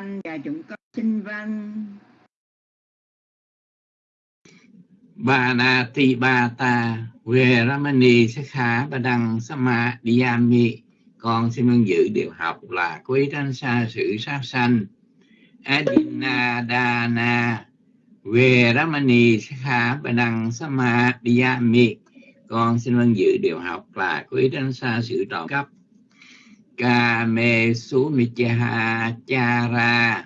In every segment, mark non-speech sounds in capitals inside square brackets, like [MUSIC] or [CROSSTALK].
Thanh và chúng con xin vâng Banati Bata Veramani Sakha đăng Sama Diyami con xin vâng dự điều học là quý tránh xa sự sát sanh Adinadana Veramani Sakha đăng Sama Diyami con xin vâng dự điều học là quý tránh xa sự trộm cắp Kame Sumichaha Chara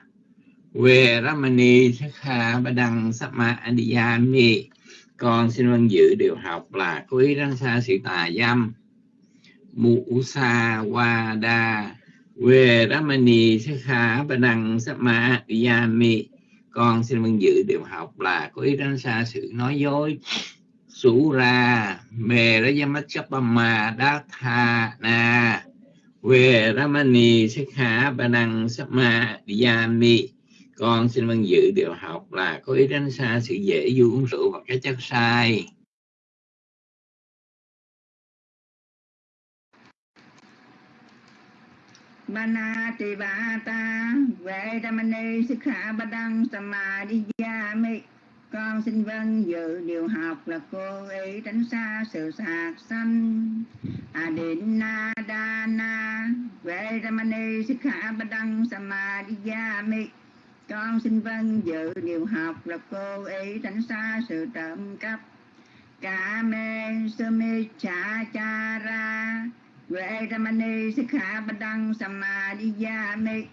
Veramani Sakha Badang Sama Diyami con xin vâng dự điều học là cố ý sa xa sự tà dâm. Musa Wada về Ramani Sakha Badang Sama Yami con xin vâng dự điều học là cố ý tránh xa sự nói dối. Sura ma Rajamachapama Datha Na về Ramani Sakha Badang Sama Diyami con xin vâng dự điều học là có ý tránh xa sự dễ du uống rượu và cái chất sai Bana ti ba Ta Vệ Ramani Sikha Badang Samadhiyami con xin vâng dự điều học là cô ý tránh xa sự sạc sanh. Adina Dana Vệ Ramani Sikha Badang Samadhiyami con xin vâng dự điều học là cô ý tránh xa sự trộm cắp. Cả mê sơ mê cha cha ra vệ ramani sikha badang samadhiyami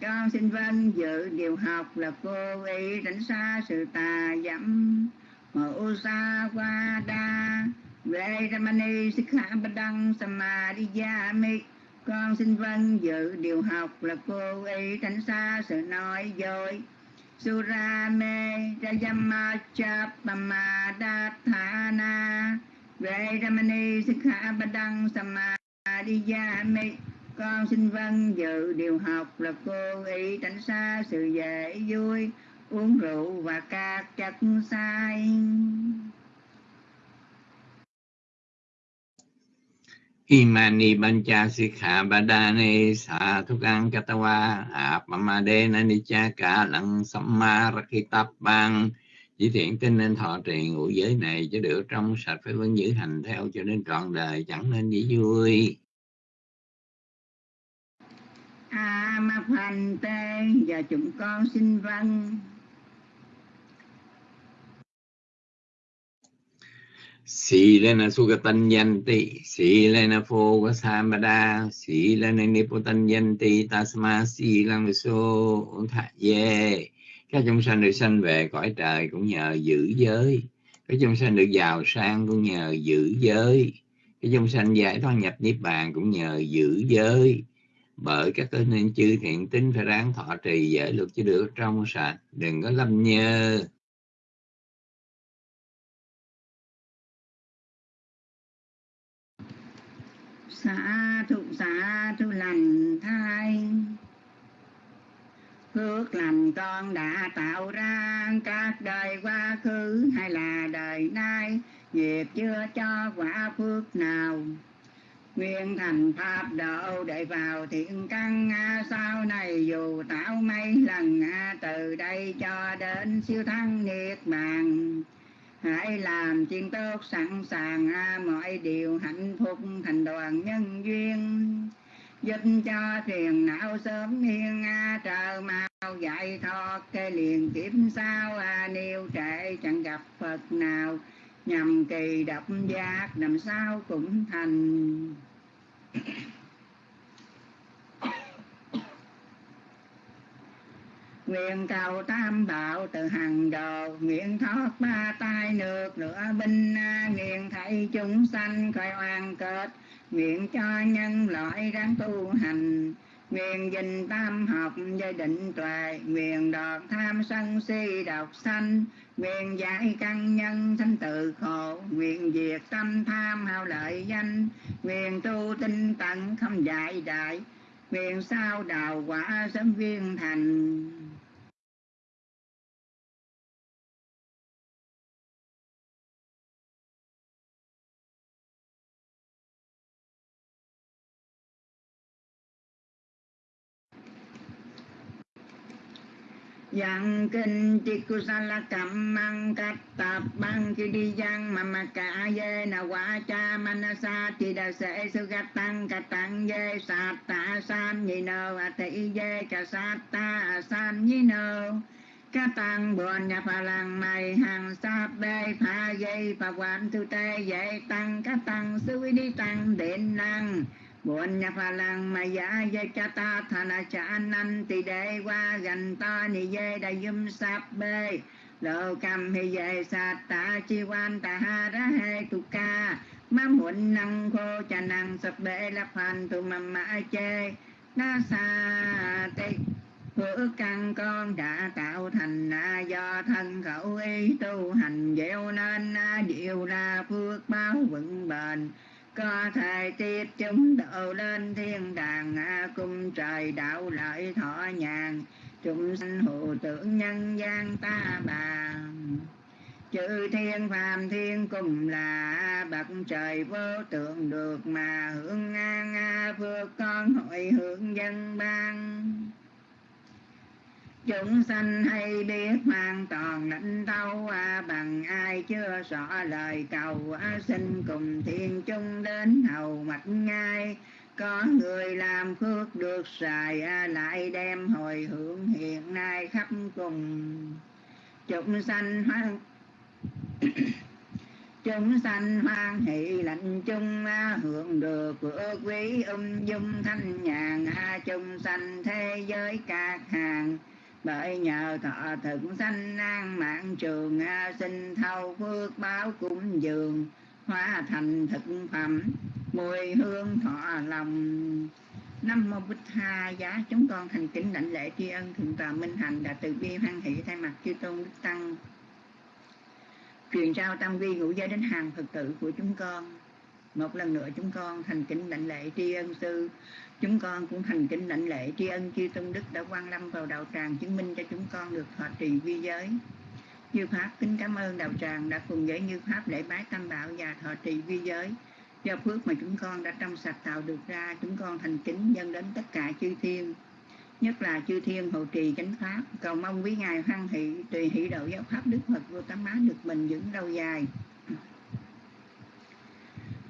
con xin vâng dự điều học là cô ý tránh xa sự tà dẫm mẫu sa qua đa về ramani sikha badang samadhiyami con xin vâng dự điều học là cô ý tránh xa sự nói dối. Surame Rajama Chapama Dathana Về Ramani Sikha Badang Samadhiyami con xin vâng dự điều học là cô ý tránh xa sự dễ vui, Uống rượu và các chất sai Imani Bancha Sikha Badane Sa Thukang Katawa Apamade Nanicha Cả Lăng Samma Rakitap Bang Chỉ thiện tin nên thọ trì ngũ giới này cho được trong sạch phải vẫn giữ hành theo cho đến trọn đời chẳng nên dễ vui. A Ma Phan Tê và chúng con xin vâng Silena Sugatanyanti, Silena Fogasambada, Silena Nipotanyanti, Tasma Silang Viso Thạ Dê. Các chúng sanh được sanh về cõi trời cũng nhờ giữ giới. Các chúng sanh được giàu sang cũng nhờ giữ giới. Các chúng sanh giải thoát nhập niết bàn cũng nhờ giữ giới. Bởi các cơ nên chư thiện tính phải ráng thọ trì giới luật chứ được trong sạch, đừng có lâm nhơ. xã thụ xã thụ lành thai phước lành con đã tạo ra các đời quá khứ hay là đời nay nghiệp chưa cho quả phước nào nguyện thành pháp độ để vào thiện căn sau này dù tạo mấy lần từ đây cho đến siêu thăng niết bàn. Hãy làm chuyên tốt, sẵn sàng mọi điều hạnh phúc thành đoàn nhân duyên. Giúp cho thiền não sớm hiên trời mau dạy thoát cái liền kiếp sao nêu trệ chẳng gặp phật nào nhằm kỳ độc giác làm sao cũng thành. [COUGHS] nguyện cầu tam bảo từ hàng đầu nguyện thoát ba tai nước lửa binh nguyện thấy chúng sanh khỏi oan kết nguyện cho nhân loại ráng tu hành, nguyện dình tam học gia định tuệ, nguyện đọt tham sân si độc sanh nguyện giải căn nhân sanh tự khổ, nguyện diệt tâm tham hao lợi danh, nguyện tu tinh tận không dạy đại nguyện sao đào quả sớm viên thành. Yang kinh chi kusala mang cắt tập băng chi đi giang mà mà cả dê na quả cha manasa chi đa sẽ sư gạt tăng cả tăng dê sát ta san nhi nơ, a tỷ dê cả sát ta san nhi nơ. Ca tăng buồn nhà phà làng mày, hàng sáp bê phà dây phà quan thư tê dạy tăng ca tăng sư đi tăng điện năng buồn nhà phà làng mày giả dây cha ta thana cha nan tỳ đế qua gần ta ni dê đại dùm sáp bê. Lô cầm hi dê sát ta, chi quan ta ha ra hê tu ca. Ma muộn năng khô cha năng sập bê la phan tu mầm mã chê. Na sa tê phước căn con đã tạo thành na do thân khẩu ý tu hành. Gieo nên na diệu ra phước báo vững bền có thể tiếp chúng độ lên thiên đàng cung trời đạo lợi thọ nhàn. Chúng sanh hộ tưởng nhân gian ta bà. Chữ thiên phàm thiên cùng là bậc trời vô tượng được mà hưởng an phước con hội hưởng dân ban chúng sanh hay biết hoàn toàn lãnh thâu à, bằng ai chưa rõ lời cầu à, xin cùng thiên chung đến hầu mạch ngay có người làm phước được xài à, lại đem hồi hưởng hiện nay khắp cùng. Chúng sanh hoan [COUGHS] chúng sanh hoan hỷ lạnh chung à, hưởng được phước quý ung dung thanh nhàn. À, chúng sanh thế giới các hàng bởi nhờ thọ thực sanh an mạng trường, a sinh thâu phước báo cúng dường, hóa thành thực phẩm, mùi hương thọ lòng. Năm mô bích tha giá. Chúng con thành kính đảnh lễ tri ân thượng tọa minh hạnh đã từ bi hoan hỷ thay mặt chư tôn đức tăng. Truyền trao tâm vi ngũ giới đến hàng phật tử của chúng con. Một lần nữa chúng con thành kính đảnh lễ tri ân sư chúng con cũng thành kính lãnh lễ tri ân chư tôn đức đã quan lâm vào đạo tràng chứng minh cho chúng con được thọ trì vi giới. Như pháp kính cảm ơn đạo tràng đã cùng với như pháp lễ bái tam bảo và thọ trì vi giới. Do phước mà chúng con đã trong sạch tạo được ra, chúng con thành kính nhân đến tất cả chư thiên. Nhất là chư thiên hộ trì chánh pháp, cầu mong quý ngài hoan hỷ, tùy hỷ độ giáo pháp đức phật vô tám má được bình vững lâu dài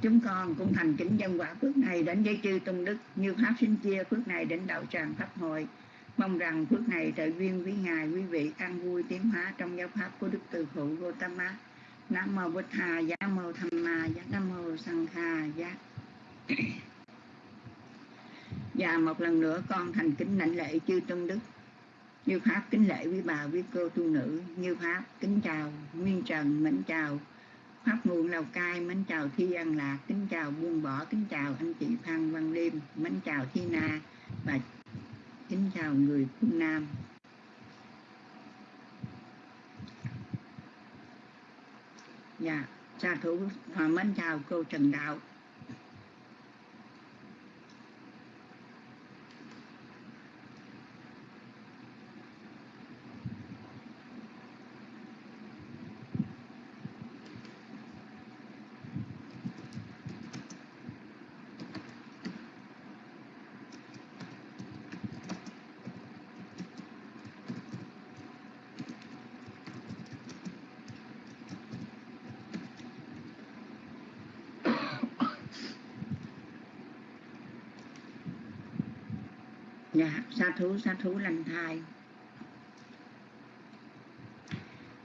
chúng con cũng thành kính dân quả phước này đến với chư tôn đức như pháp sinh chia phước này đến đạo tràng pháp hội. Mong rằng phước này trợ duyên với ngài, quý vị an vui tiến hóa trong giáo pháp của đức từ Hữu Gotama nam mô bích hà, giá mô tham ma, giá nam mô sang kha, giá. Và một lần nữa con thành kính lãnh lễ chư tôn đức. Như pháp kính lễ quý bà, quý cô tu nữ. Như pháp kính chào nguyên trần, mến chào pháp nguồn lào cai mến chào thi an lạc, kính chào buông bỏ, kính chào anh chị phan văn liêm mến chào thi na và kính chào người phương nam. Dạ sa thủ mến chào cô trần đạo dạ sa thú sa thú lành thai.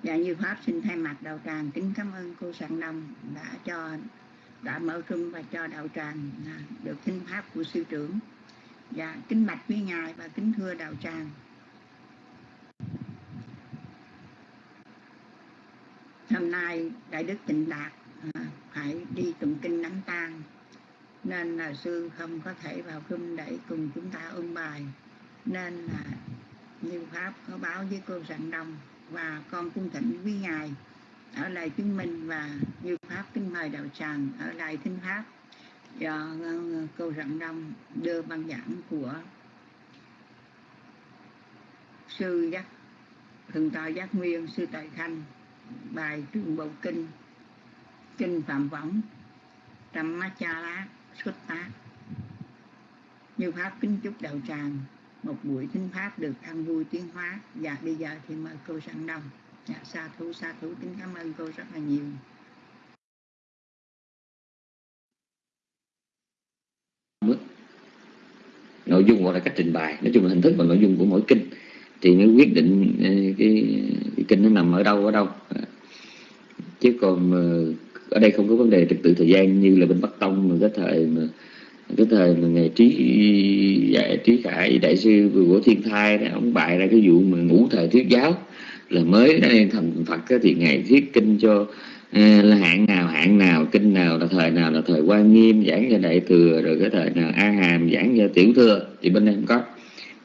Dạ như pháp xin thay mặt đạo tràng kính cảm ơn cô soạn đông đã cho, đã mở rung và cho đạo tràng à, được thinh pháp của sư trưởng. Dạ kính bạch quý ngài và kính thưa đạo tràng. Hôm nay, đại đức tịnh đạt à, phải đi tụng kinh đánh tang, nên là sư không có thể vào khung để cùng chúng ta ôn bài nên là như pháp có báo với cô sạn đông và con cung thỉnh quý ngài ở lại chứng minh và như pháp kính mời đạo tràng ở lại thính pháp do cô rạng đông đưa băng giảng của sư giác, thượng tọa giác nguyên, sư tại khanh bài trường bộ kinh kinh phạm võng trăm ma cha lá, xuất tác như pháp kính chúc đạo tràng một buổi thính pháp được ăn vui tiến hóa. Và bây giờ thì mời cô sang đông dạ, sa thú sa thú. Kính cảm ơn cô rất là nhiều. Nội dung hoặc là cách trình bày. Nói chung là hình thức và nội dung của mỗi kinh. Thì mới quyết định ờ, cái, cái kinh nó nằm ở đâu ở đâu. Chứ còn ờ, ở đây không có vấn đề trật tự thời gian như là bên bắc tông mà cái thời mà cái thời mà ngày trí dạy trí khải đại sư của thiên thai đó, ông bại ra cái vụ mà ngũ thời thuyết giáo là mới thành phật thì ngày thuyết kinh cho ờ, là hạng nào hạng nào kinh nào là thời nào là thời quan nghiêm giảng cho đại thừa rồi cái thời nào a hàm giảng cho tiểu thừa thì bên đây không có.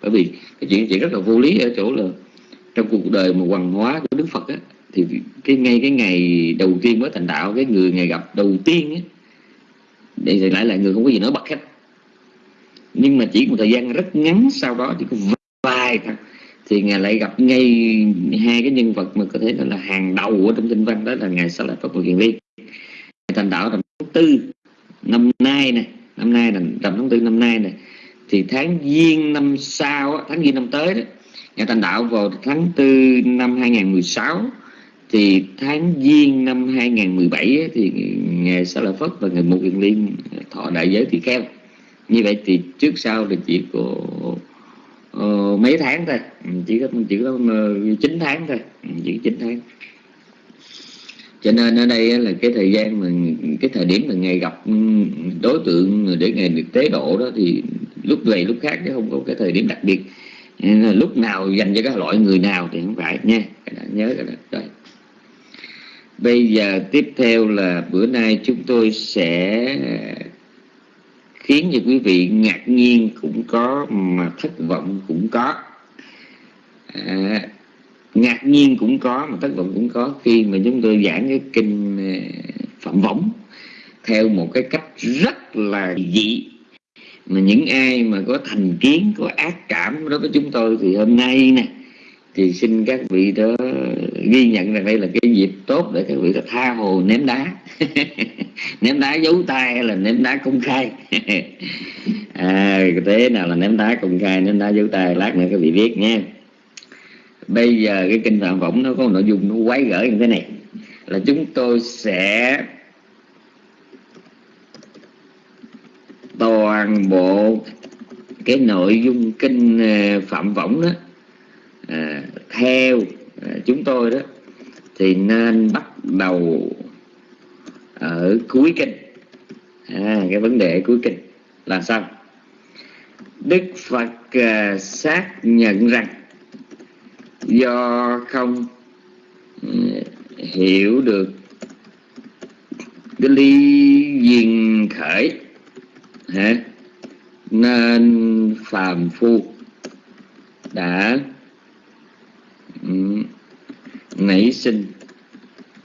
Bởi vì cái chuyện chuyện rất là vô lý ở chỗ là trong cuộc đời mà hoàng hóa của đức phật á, thì cái ngay cái ngày đầu tiên mới thành đạo cái người ngày gặp đầu tiên á, để lại là người không có gì nói bật hết. Nhưng mà chỉ một thời gian rất ngắn sau đó chỉ có vài thằng thì ngài lại gặp ngay hai cái nhân vật mà có thể là hàng đầu ở trong kinh văn, đó là ngài sa lợi phật một kiền liên. Thành đạo tầm tháng tư năm nay này năm nay là tầm tháng tư năm nay này thì tháng giêng năm sau tháng giêng năm tới đó, ngài thành đạo vào tháng tư năm 2016 thì tháng giêng năm 2017 thì ngài sa là phất và ngài một Yên liên thọ đại giới tỳ kheo như vậy thì trước sau thì chỉ có uh, mấy tháng thôi. Ừ, chỉ có chỉ có ờ, uh, 9 tháng thôi. Ừ, chỉ 9 tháng. Cho nên ở đây là cái thời gian mà cái thời điểm mà ngày gặp ừ, đối tượng để ngày được tế độ đó thì lúc này lúc khác chứ không có cái thời điểm đặc biệt. Lúc nào dành cho các loại người nào thì không phải nha. Nhớ cái đó. Rồi bây giờ tiếp theo là bữa nay chúng tôi sẽ khiến cho quý vị ngạc nhiên cũng có mà thất vọng cũng có. À, ngạc nhiên cũng có mà thất vọng cũng có khi mà chúng tôi giảng cái kinh à, phạm võng theo một cái cách rất là dị. Mà những ai mà có thành kiến có ác cảm đối với chúng tôi thì hôm nay nè thì xin các vị đó ghi nhận rằng đây là cái dịp tốt để các vị đó tha hồ ném đá. [LAUGHS] Ném đá giấu tay hay là ném đá công khai? [LAUGHS] À, thế nào là ném đá công khai ném đá giấu tay? Lát nữa các vị biết nha. Bây giờ cái kinh phạm võng nó có nội dung nó quái gở như thế này. Là chúng tôi sẽ toàn bộ cái nội dung kinh ờ, phạm võng đó à, theo à, chúng tôi đó thì nên bắt đầu ở cuối kinh à, cái vấn đề cuối kinh là sao đức phật à, xác nhận rằng do không ừ, hiểu được cái ly duyên khởi hả? nên phàm phu đã nảy sinh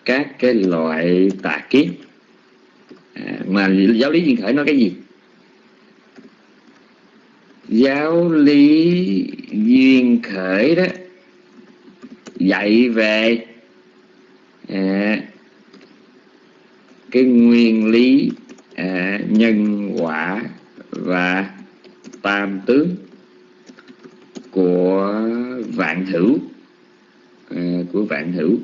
các cái loại tà kiến. À, mà giáo lý duyên khởi nói cái gì? Giáo lý duyên khởi đó dạy về à, cái nguyên lý à, nhân quả và tam tướng của vạn hữu. Ờ, của vạn hữu.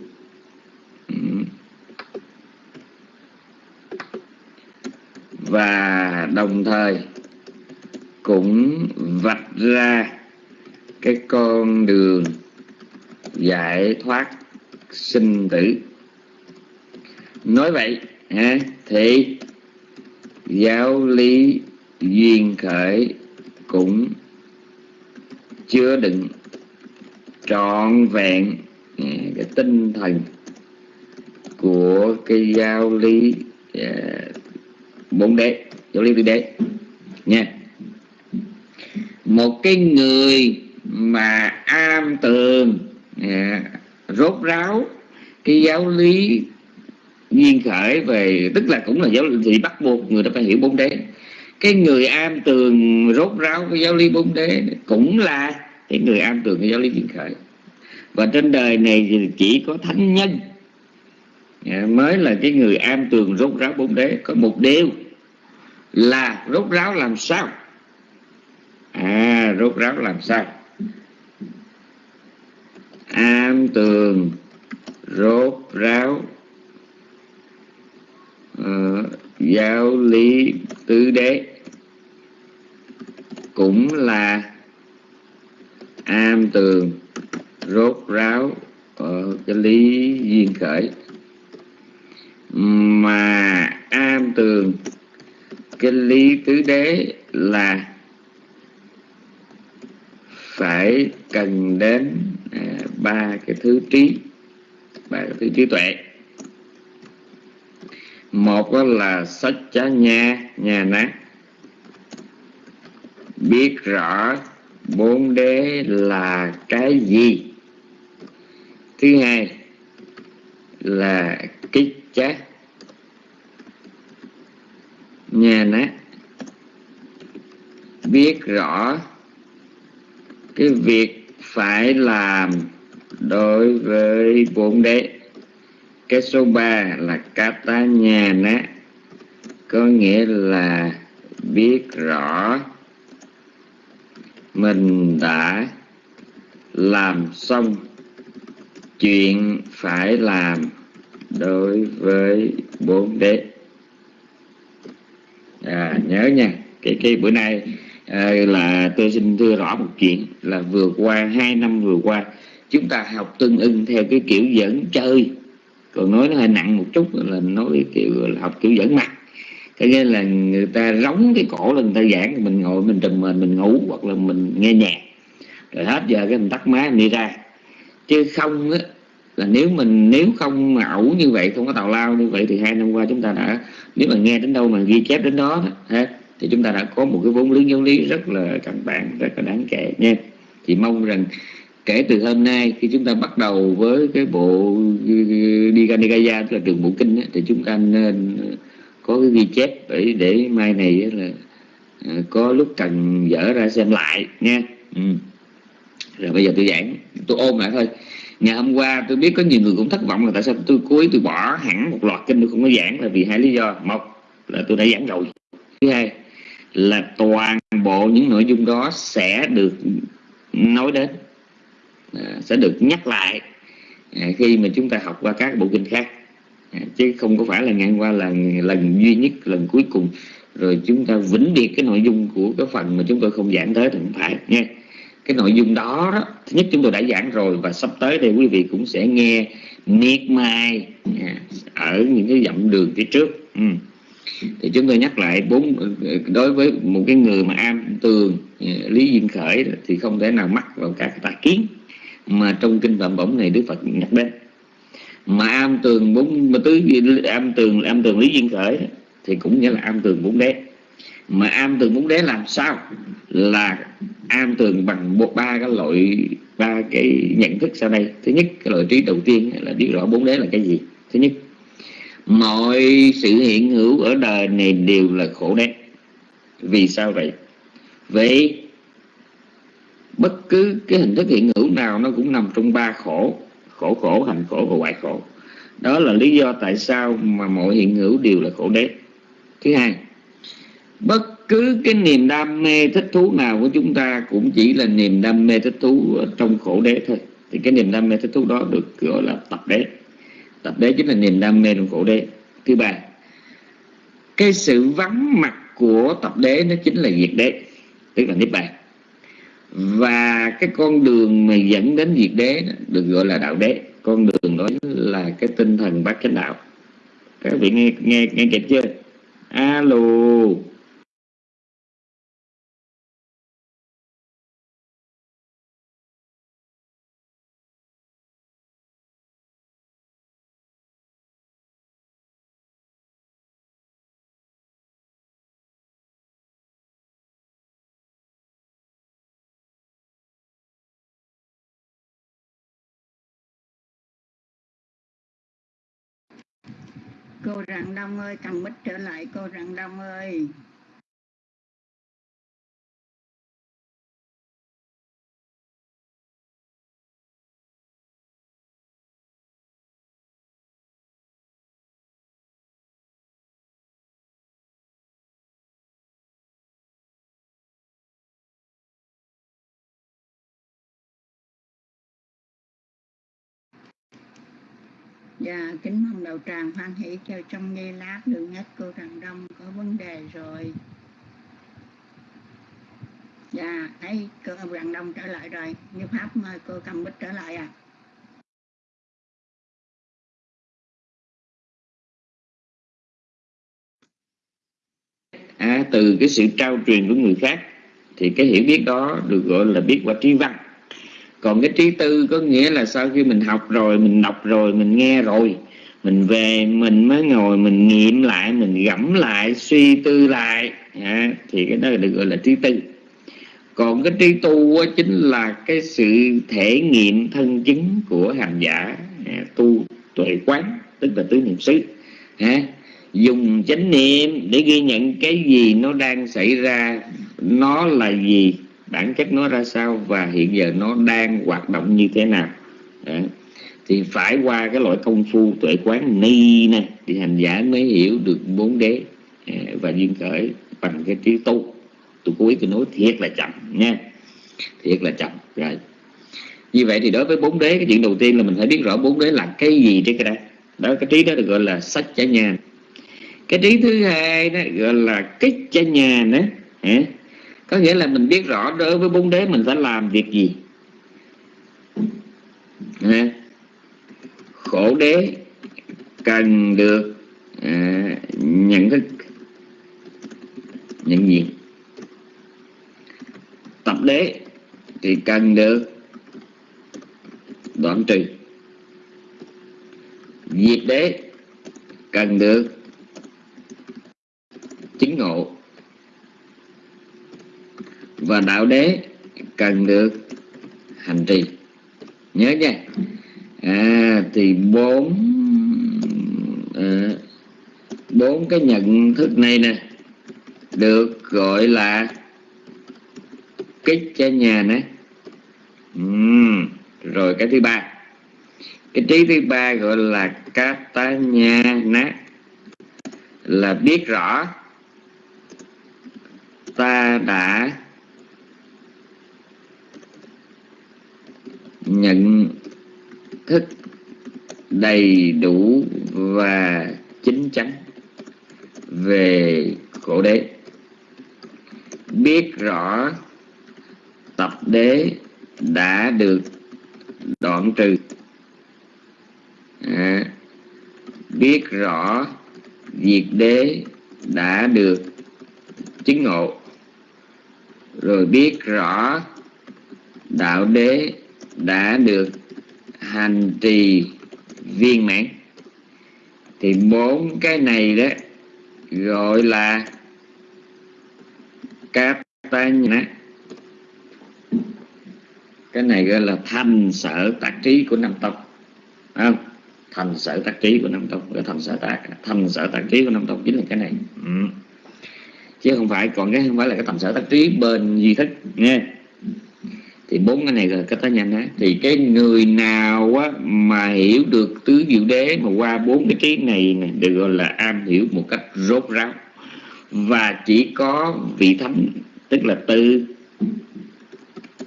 Và đồng thời cũng vạch ra cái con đường giải thoát sinh tử. Nói vậy ha, thì giáo lý duyên khởi cũng chứa đựng trọn vẹn cái tinh thần của cái giáo lý à, bốn đế, giáo lý tứ đế. Nha. Một cái người mà am tường à, rốt ráo cái giáo lý duyên khởi về, tức là cũng là giáo lý, thì bắt buộc người ta phải hiểu bốn đế. Cái người am tường rốt ráo cái giáo lý bốn đế cũng là cái người am tường cái giáo lý duyên khởi và trên đời này thì chỉ có thánh nhân. Dạ, mới là cái người am tường rốt ráo bốn đế. Có một điều là rốt ráo làm sao? À rốt ráo làm sao? Am tường rốt ráo uh, giáo lý tứ đế. Cũng là am tường rốt ráo ở cái lý duyên khởi. Mà am tường, cái lý tứ đế là phải cần đến à, ba cái thứ trí, ba cái thứ trí tuệ. Một đó là sách chá nha nhà nát. Biết rõ bốn đế là cái gì? Thứ hai là kích chát nhà nát. Biết rõ cái việc phải làm đối với bốn đế. Cái số 3 là kata nhà nát. Có nghĩa là biết rõ mình đã làm xong chuyện phải làm đối với bốn đế. À, nhớ nha cái cái bữa nay à, là tôi xin thưa rõ một chuyện là vừa qua hai năm vừa qua chúng ta học tương ưng theo cái kiểu dẫn chơi. Còn nói nó hơi nặng một chút là nói kiểu là học kiểu dẫn mặt. Cái nghĩa là người ta rống cái cổ lên người ta giảng mình ngồi mình trùm mình mình ngủ hoặc là mình nghe nhạc. Rồi hết giờ cái mình tắt máy mình đi ra chứ không á là nếu mình nếu không mà ẩu như vậy không có tào lao như vậy thì hai năm qua chúng ta đã nếu mà nghe đến đâu mà ghi chép đến đó ha, thì chúng ta đã có một cái vốn liếng giáo lý rất là căn bản rất là đáng kể nha thì mong rằng kể từ hôm nay khi chúng ta bắt đầu với cái bộ Diganikaya tức là trường bộ kinh thì chúng ta nên có cái ghi chép để để mai này là à, có lúc cần dở ra xem lại nha ừ rồi bây giờ tôi giảng, tôi ôm lại thôi. Ngày hôm qua tôi biết có nhiều người cũng thất vọng là tại sao tôi cuối tôi bỏ hẳn một loạt kinh tôi không có giảng là vì hai lý do. Một là tôi đã giảng rồi. Thứ hai là toàn bộ những nội dung đó sẽ được nói đến à, sẽ được nhắc lại à, khi mà chúng ta học qua các bộ kinh khác. À, chứ không có phải là ngày qua là lần duy nhất, lần cuối cùng, rồi chúng ta vĩnh biệt cái nội dung của cái phần mà chúng tôi không giảng tới thì không phải, nha cái nội dung đó, đó. Thứ nhất chúng tôi đã giảng rồi và sắp tới thì quý vị cũng sẽ nghe miệt mai à, ở những cái dặm đường phía trước. Ừ. thì chúng tôi nhắc lại bốn đối với một cái người mà am tường à, lý duyên khởi thì không thể nào mắc vào các tà kiến mà trong kinh phạm bổng này đức phật nhắc đến. Mà am tường bốn mà tứ am tường am tường lý duyên khởi thì cũng nghĩa là am tường bốn đế mà am tường bốn đế làm sao? Là am tường bằng một, ba cái loại, ba cái nhận thức sau đây. Thứ nhất, cái loại trí đầu tiên là biết rõ bốn đế là cái gì. Thứ nhất, mọi sự hiện hữu ở đời này đều là khổ đế. Vì sao vậy? Vậy bất cứ cái hình thức hiện hữu nào nó cũng nằm trong ba khổ. Khổ khổ hành khổ và hoại khổ. Đó là lý do tại sao mà mọi hiện hữu đều là khổ đế. Thứ hai bất cứ cái niềm đam mê thích thú nào của chúng ta cũng chỉ là niềm đam mê thích thú trong khổ đế thôi. Thì cái niềm đam mê thích thú đó được gọi là tập đế. Tập đế chính là niềm đam mê trong khổ đế. Thứ ba, cái sự vắng mặt của tập đế nó chính là diệt đế, tức là niết bàn. Và cái con đường mà dẫn đến diệt đế được gọi là đạo đế. Con đường đó là cái tinh thần bát chánh đạo. Các vị nghe nghe nghe kịp chưa? Alo cô rạng đông ơi cầm mít trở lại cô rạng đông ơi. Dạ, kính mong đầu tràng hoan hỷ cho trong giây lát đường hết cô Trần Đông có vấn đề rồi. Dạ, thấy cô Trần Đông trở lại rồi. Như Pháp mời cô cầm bích trở lại à. à, từ cái sự trao truyền của người khác thì cái hiểu biết đó được gọi là biết qua trí văn còn cái trí tư có nghĩa là sau khi mình học rồi mình đọc rồi mình nghe rồi mình về mình mới ngồi mình nghiệm lại mình gẫm lại suy tư lại. À, thì cái đó được gọi là trí tư. Còn cái trí tu chính là cái sự thể nghiệm thân chứng của hành giả à, tu tuệ quán tức là tứ niệm xứ. À, dùng chánh niệm để ghi nhận cái gì nó đang xảy ra nó là gì bản chất nó ra sao và hiện giờ nó đang hoạt động như thế nào. Đấy. thì phải qua cái loại công phu tuệ quán ni nè, thì hành giả mới hiểu được bốn đế à, và duyên khởi bằng cái trí tu. Tôi cố ý tôi nói thiệt là chậm nha, thiệt là chậm, rồi. Như vậy thì đối với bốn đế, cái chuyện đầu tiên là mình phải biết rõ bốn đế là cái gì trên cái đó. Đó, cái trí đó được gọi là sách chả nhà cái trí thứ hai đó gọi là kích chả nhà nữa có nghĩa là mình biết rõ đối với bốn đế mình phải làm việc gì. À, khổ đế cần được à, nhận thức nhận gì? Tập đế thì cần được đoạn trừ. Diệt đế cần được chứng ngộ và đạo đế cần được hành trì. Nhớ nha. À, thì bốn à, bốn cái nhận thức này nè được gọi là kích cho nhà nè. Uhm. rồi cái thứ ba. Cái trí thứ ba gọi là cát tá nha nát là biết rõ ta đã nhận thức đầy đủ và chính chắn về khổ đế. Biết rõ tập đế đã được đoạn trừ. À, biết rõ diệt đế đã được chứng ngộ. Rồi biết rõ đạo đế đã được hành trì viên mãn. Thì bốn cái này đó gọi là các ta cái này gọi là thành sở tác trí của năm tộc không? Thành sở tác trí của năm tộc gọi thành sở tác thành sở tác trí của năm tộc chính là cái này. Ừ. chứ không phải, còn cái không phải là cái thành sở tác trí bên duy thức, nghe thì bốn cái này là cách tá nhanh đó thì cái người nào á, mà hiểu được tứ diệu đế mà qua bốn cái trí này, này được gọi là am hiểu một cách rốt ráo. Và chỉ có vị thánh tức là tư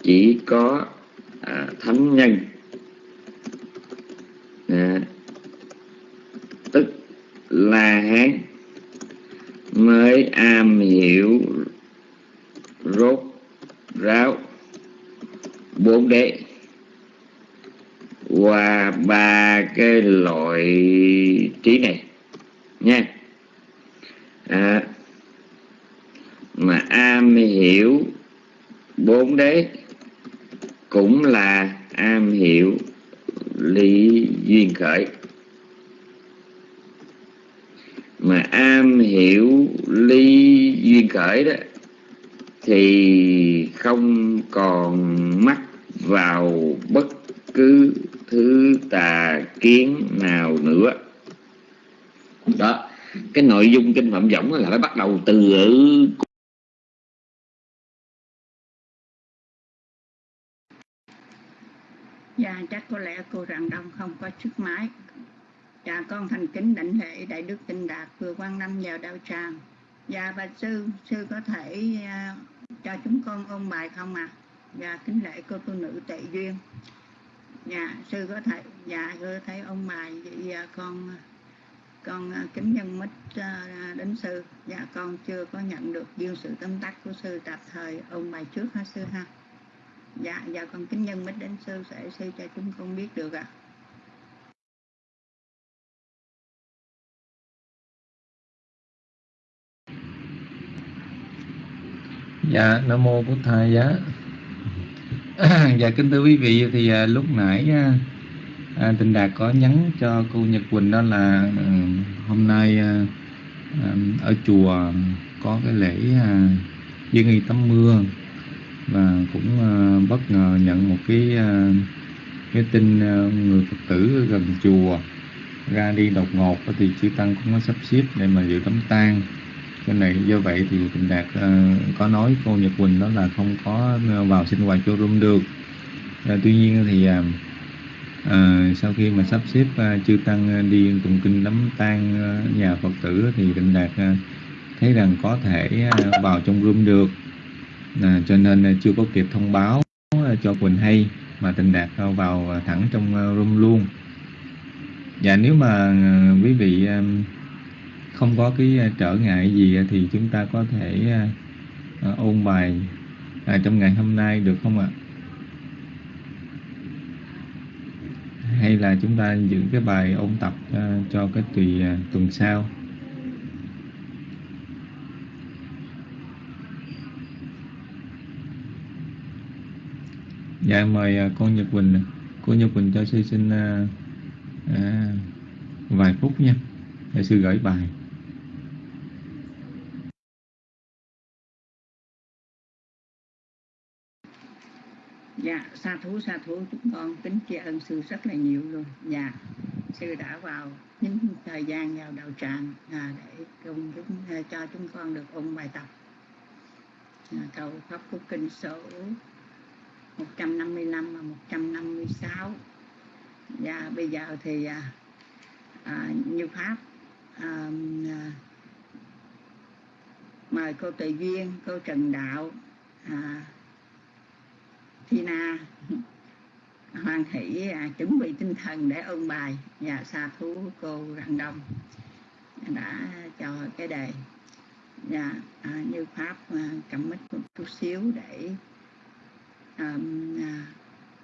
chỉ có à, thánh nhân. À, tức là hán mới am hiểu rốt ráo bốn đế. Qua ba cái loại trí này nha. À, mà am hiểu bốn đế cũng là am hiểu lý duyên khởi. Mà am hiểu lý duyên khởi đó thì không còn mắc vào bất cứ thứ tà kiến nào nữa đó cái nội dung kinh phạm võng là phải bắt đầu từ ở Dạ chắc có lẽ cô rằng Đông không có chiếc máy Dạ con thành kính đảnh lễ Đại Đức Tinh Đạt vừa quan năm vào đạo tràng Dạ bà sư, sư có thể uh, cho chúng con ôn bài không ạ? À? Dạ kính lễ cô tu nữ tệ duyên. Dạ sư có thể dạ có thấy ông mài vậy dạ con con à, kính nhân mít à, đến sư. Dạ con chưa có nhận được duyên sự tâm tắc của sư tạm thời. Ông mài trước ha sư ha? Dạ dạ con kính nhân mít đến sư, sẽ sư cho chúng con biết được ạ. À. dạ nam mô bổn thầy giá. [COUGHS] dạ kính thưa quý vị thì à, lúc nãy à, à, tình đạt có nhắn cho cô nhật quỳnh đó là à, hôm nay à, à, ở chùa có cái lễ à, dân y tắm mưa và cũng à, bất ngờ nhận một cái à, cái tin à, người phật tử gần chùa ra đi đột ngột thì chư tăng cũng có sắp xếp để mà dự đám tang cái này do vậy thì tình đạt uh, có nói cô nhật quỳnh đó là không có ờ, vào sinh hoạt showroom được. Uh, tuy nhiên thì uh, uh, sau khi mà sắp xếp uh, chư tăng đi tụng kinh đám tang uh, nhà phật tử thì tình đạt uh, thấy rằng có thể uh, vào trong room được. Uh, cho nên uh, chưa có kịp thông báo uh, cho quỳnh hay mà tình đạt uh, vào thẳng trong uh, room luôn. Và nếu mà uh, quý vị uh, không có cái à, trở ngại gì à, thì chúng ta có thể à, ôn bài trong ngày hôm nay được không ạ? Hay là chúng ta giữ cái bài ôn tập cho cái tùy tuần sau? Dạ mời cô Nhật Quỳnh, cô Nhật Quỳnh cho sư xin à, vài phút nha, để sư gửi bài. Dạ sa thú sa thú. Chúng con kính tri ân sư rất là nhiều luôn. Dạ sư đã vào những thời gian vào đầu tràng à, để cùng chúng à, cho chúng con được ôn bài tập. À, cầu pháp của kinh số 155 và 156 và dạ, bây giờ thì à, à, như pháp à, à, mời cô tự duyên cô trần đạo à, Tina. Hoan hỷ à, chuẩn bị tinh thần để ôn bài và xa thú cô Rạng Đông đã cho cái đề. Và à, như pháp à, cầm mít một chút xíu để à,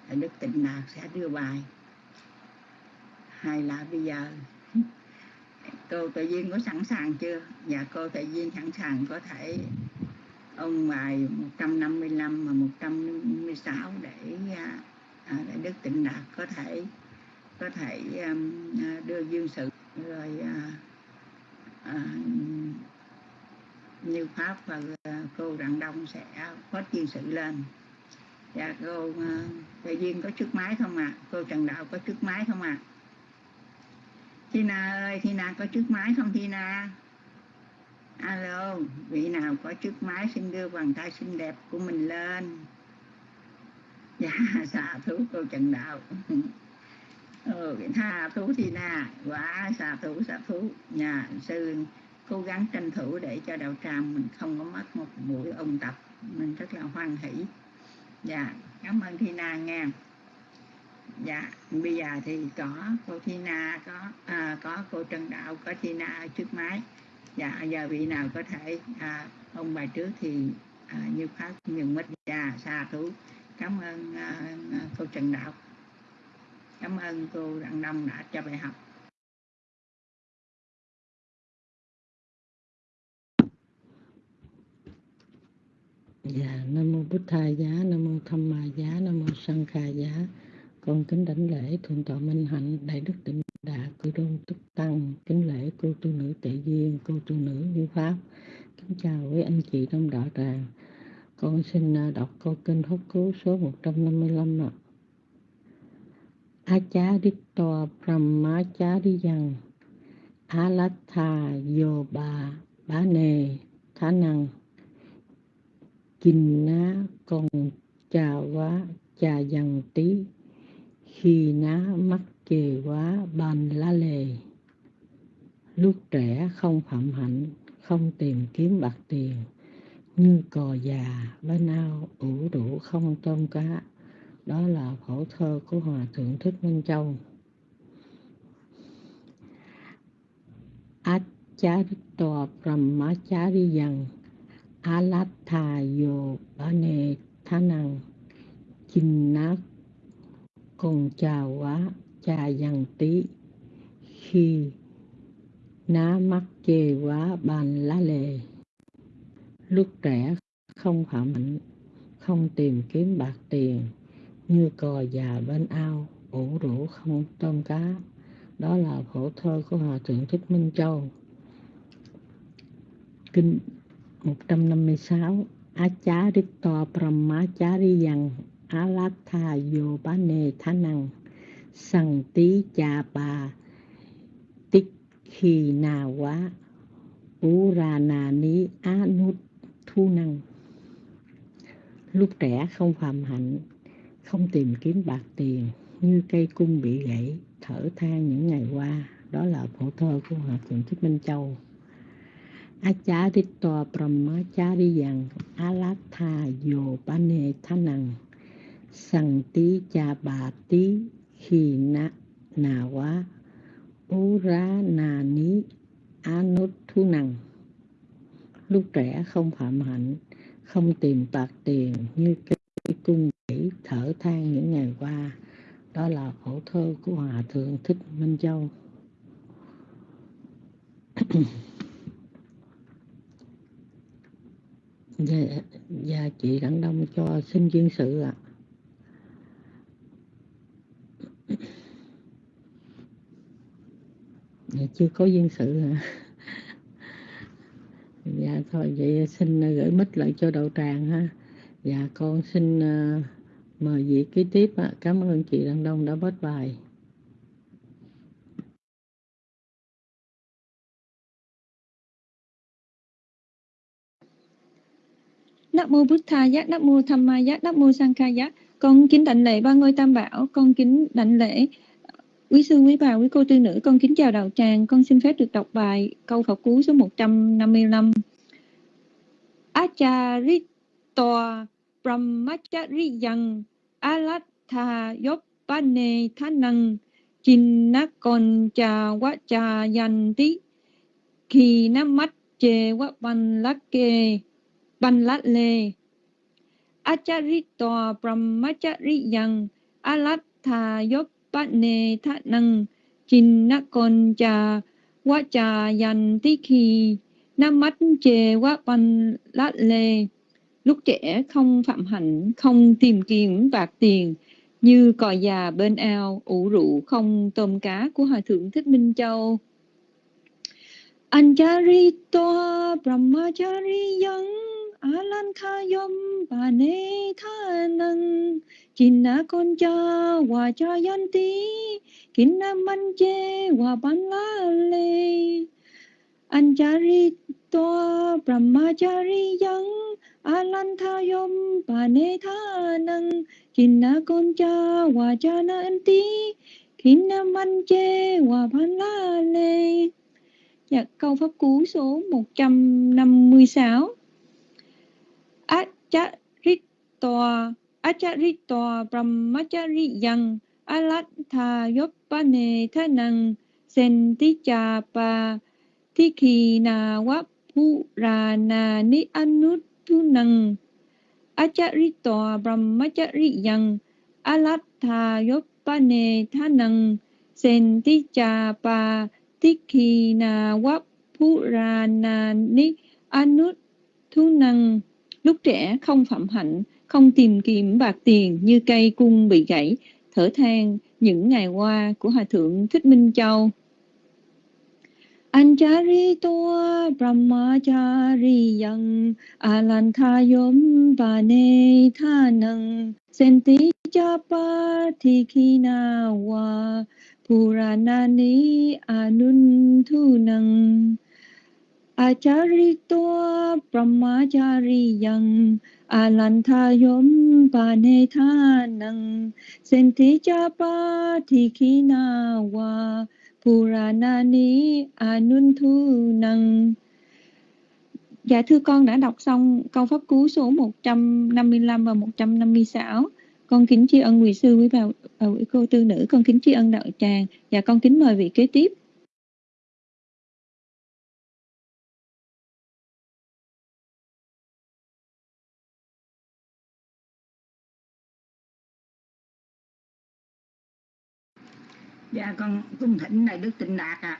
à, Đức Tịnh Đạt sẽ đưa bài. Hay là bây giờ [LAUGHS] cô tự nhiên có sẵn sàng chưa? Và cô tự nhiên sẵn sàng có thể ông bài 155 và 156 để à, à, để Đức Tịnh Đạt có thể có thể um, à, đưa dương sự rồi à, như pháp và cô Rạng Đông sẽ phát dương sự lên dạ cô đại Duyên có trước máy không ạ à? cô Trần Đạo có trước máy không ạ à? Tina ơi Tina có trước máy không Tina alo vị nào có chiếc máy xin đưa bàn tay xinh đẹp của mình lên? Dạ [LAUGHS] xà thú cô trần đạo. [LAUGHS] Ừ, tha thú thì na quả xà thú xà thú. Nhà sư cố gắng tranh thủ để cho đạo tràng mình không có mất một buổi ôn tập. Mình rất là hoan hỷ. Dạ cảm ơn thi na nghe dạ bây giờ thì có cô thi na có à, có cô trần đạo có thi na trước máy dạ giờ vị nào có thể à, ông bài trước thì à, như pháp nhường mít dạ xa thú. Cảm ơn à, à, cô trần đạo. Cảm ơn cô đặng đông đã cho bài học. Dạ, Nam Mô Bút Thai Giá, Nam Mô Tham Ma Giá, Nam Mô Sanh Kha Giá. Con kính đảnh lễ Thượng tọa Minh Hạnh, Đại Đức Tịnh Đà, Cư đô Túc Tăng, kính lễ cô tu nữ Tệ Duyên, cô tu nữ Như Pháp. Kính chào quý anh chị trong đạo tràng. Con xin à, đọc câu kinh hốt cứu số 155 ạ. Acha Ditto Brahmacha Diyang Alatha Yoba Bá Nề Thá Năng Kinh Ná còn Trà Quá Trà Dằng Tí Khi Ná mắt kỳ quá bàn la lề. Lúc trẻ không phạm hạnh, không tìm kiếm bạc tiền, như cò già bên ao ủ rũ không tôm cá. Đó là phổ thơ của hòa thượng thích minh châu. Acharito Brahmachariyan Alatha Yo Bane Thanang Chinna Con chào quá cha dân tí. Khi ná mắt chê quá bàn lá lề. Lúc trẻ không phạm hạnh không tìm kiếm bạc tiền, như cò già bên ao, ủ rũ không tôm cá. Đó là khổ thơ của hòa thượng thích minh châu. Kinh 156 Acharito Brahmachariyang Alatha Yobane Thanang Sằng Tí cha Bà. Tích Khi na Quá u Ra na ni Á Nút Thu Năng. Lúc trẻ không phạm hạnh, Không tìm kiếm bạc tiền, Như cây cung bị gãy, Thở than những ngày qua. Đó là phổ thơ của Hòa Thượng Thích Minh Châu. Acharito Brahmachariyang Alatha Yobane Thanang Sằng Tí Bà Tí khi Na na Quá Ú Ra na Ní Á Thu Năng Lúc trẻ không phạm hạnh Không tìm bạc tiền Như cây cung gãy thở than những ngày qua Đó là khổ thơ của Hòa Thượng Thích Minh Châu [COUGHS] Dạ, dạ chị Đặng Đông cho xin duyên sự ạ. à. Dạ, chưa có duyên sự hả? Dạ thôi vậy xin à, gửi mít lại cho đậu tràng ha. Dạ con xin uh, mời vị kế tiếp ạ. Cảm ơn chị Đăng Đông đã bớt bài. Nam mô Bụt Tha Giá, Nam mô Tham Ma Giá, Nam mô Sang Kha Giá. Con kính đảnh lễ ba ngôi tam bảo, con kính đảnh lễ quý sư, quý bà, quý cô tư nữ, con kính chào đạo tràng, con xin phép được đọc bài câu Phật cú số 155. Acharito Brahmachariyang Alatha Yopane Thanang Chinnakon Cha Wacha Yanti Khi Nam Mắt Chê Wapan Lakke Banh Lát Lê Acharito Brahmachariyang Alatha Yopane Thanang Chinnakoncha tí khi Nam mắt chê quá banh lát lê Lúc trẻ không phạm hạnh, không tìm kiếm bạc tiền Như cò già bên ao, ủ rượu không tôm cá của Hòa Thượng Thích Minh Châu. Ancharito Brahmachariyang yang Bane Thanang. Chinna Concha Wachayanti Kinna Manche Wabanlale Ancharito Brahmachariyang Alanthayam Bane Thanang. Chinna Concha Wachayanti Kinna Manche Wabanlale Dạ, câu pháp cú số 156 Acharito Acharito, Brahmachariyang, Alatha Yopane Thanang Sentichapa Thikhina Wapurana Ni Anutunang, Acharito, Brahmachariyang, Alatha Yopane Thanang Sentichapa Tikhina Wapurana Ni Anutunang Lúc trẻ không phạm hạnh, không tìm kiếm bạc tiền như cây cung bị gãy, thở than những ngày qua của Hòa Thượng Thích Minh Châu. Ancharito Brahmachariyang Alanthayom Vane Thanang Senti Chapa Thikhina Wa Puranani Anunthunang Acharito Brahmachariyang alantayom Panethanang Sentichapa Thikhina Puranani Anunthu Dạ thưa con đã đọc xong câu pháp cú số 155 và 156. con kính tri ân quý sư quý bà, bà quý cô tư nữ con kính tri ân đạo tràng. Và con kính mời vị kế tiếp. Dạ con cung thỉnh này đức tịnh đạt ạ.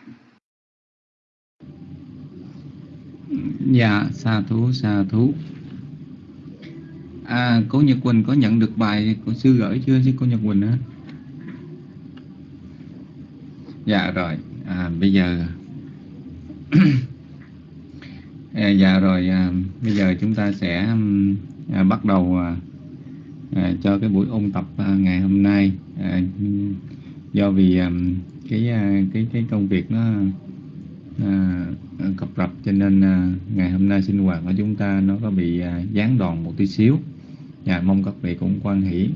Dạ sa thú sa thú. À cô Nhật Quỳnh có nhận được bài của sư gửi chưa? Chứ cô Nhật Quỳnh á dạ rồi. À, bây giờ [CLEARS THROAT] à, dạ rồi. À, bây giờ chúng ta sẽ à, bắt đầu à, à, cho cái buổi ôn tập à, ngày hôm nay. À, do vì um, cái uh, cái cái công việc nó à, cập rập cho nên à, ngày hôm nay sinh hoạt của chúng ta nó có bị à, gián đoạn một tí xíu. Dạ mong các vị cũng quan hỷ.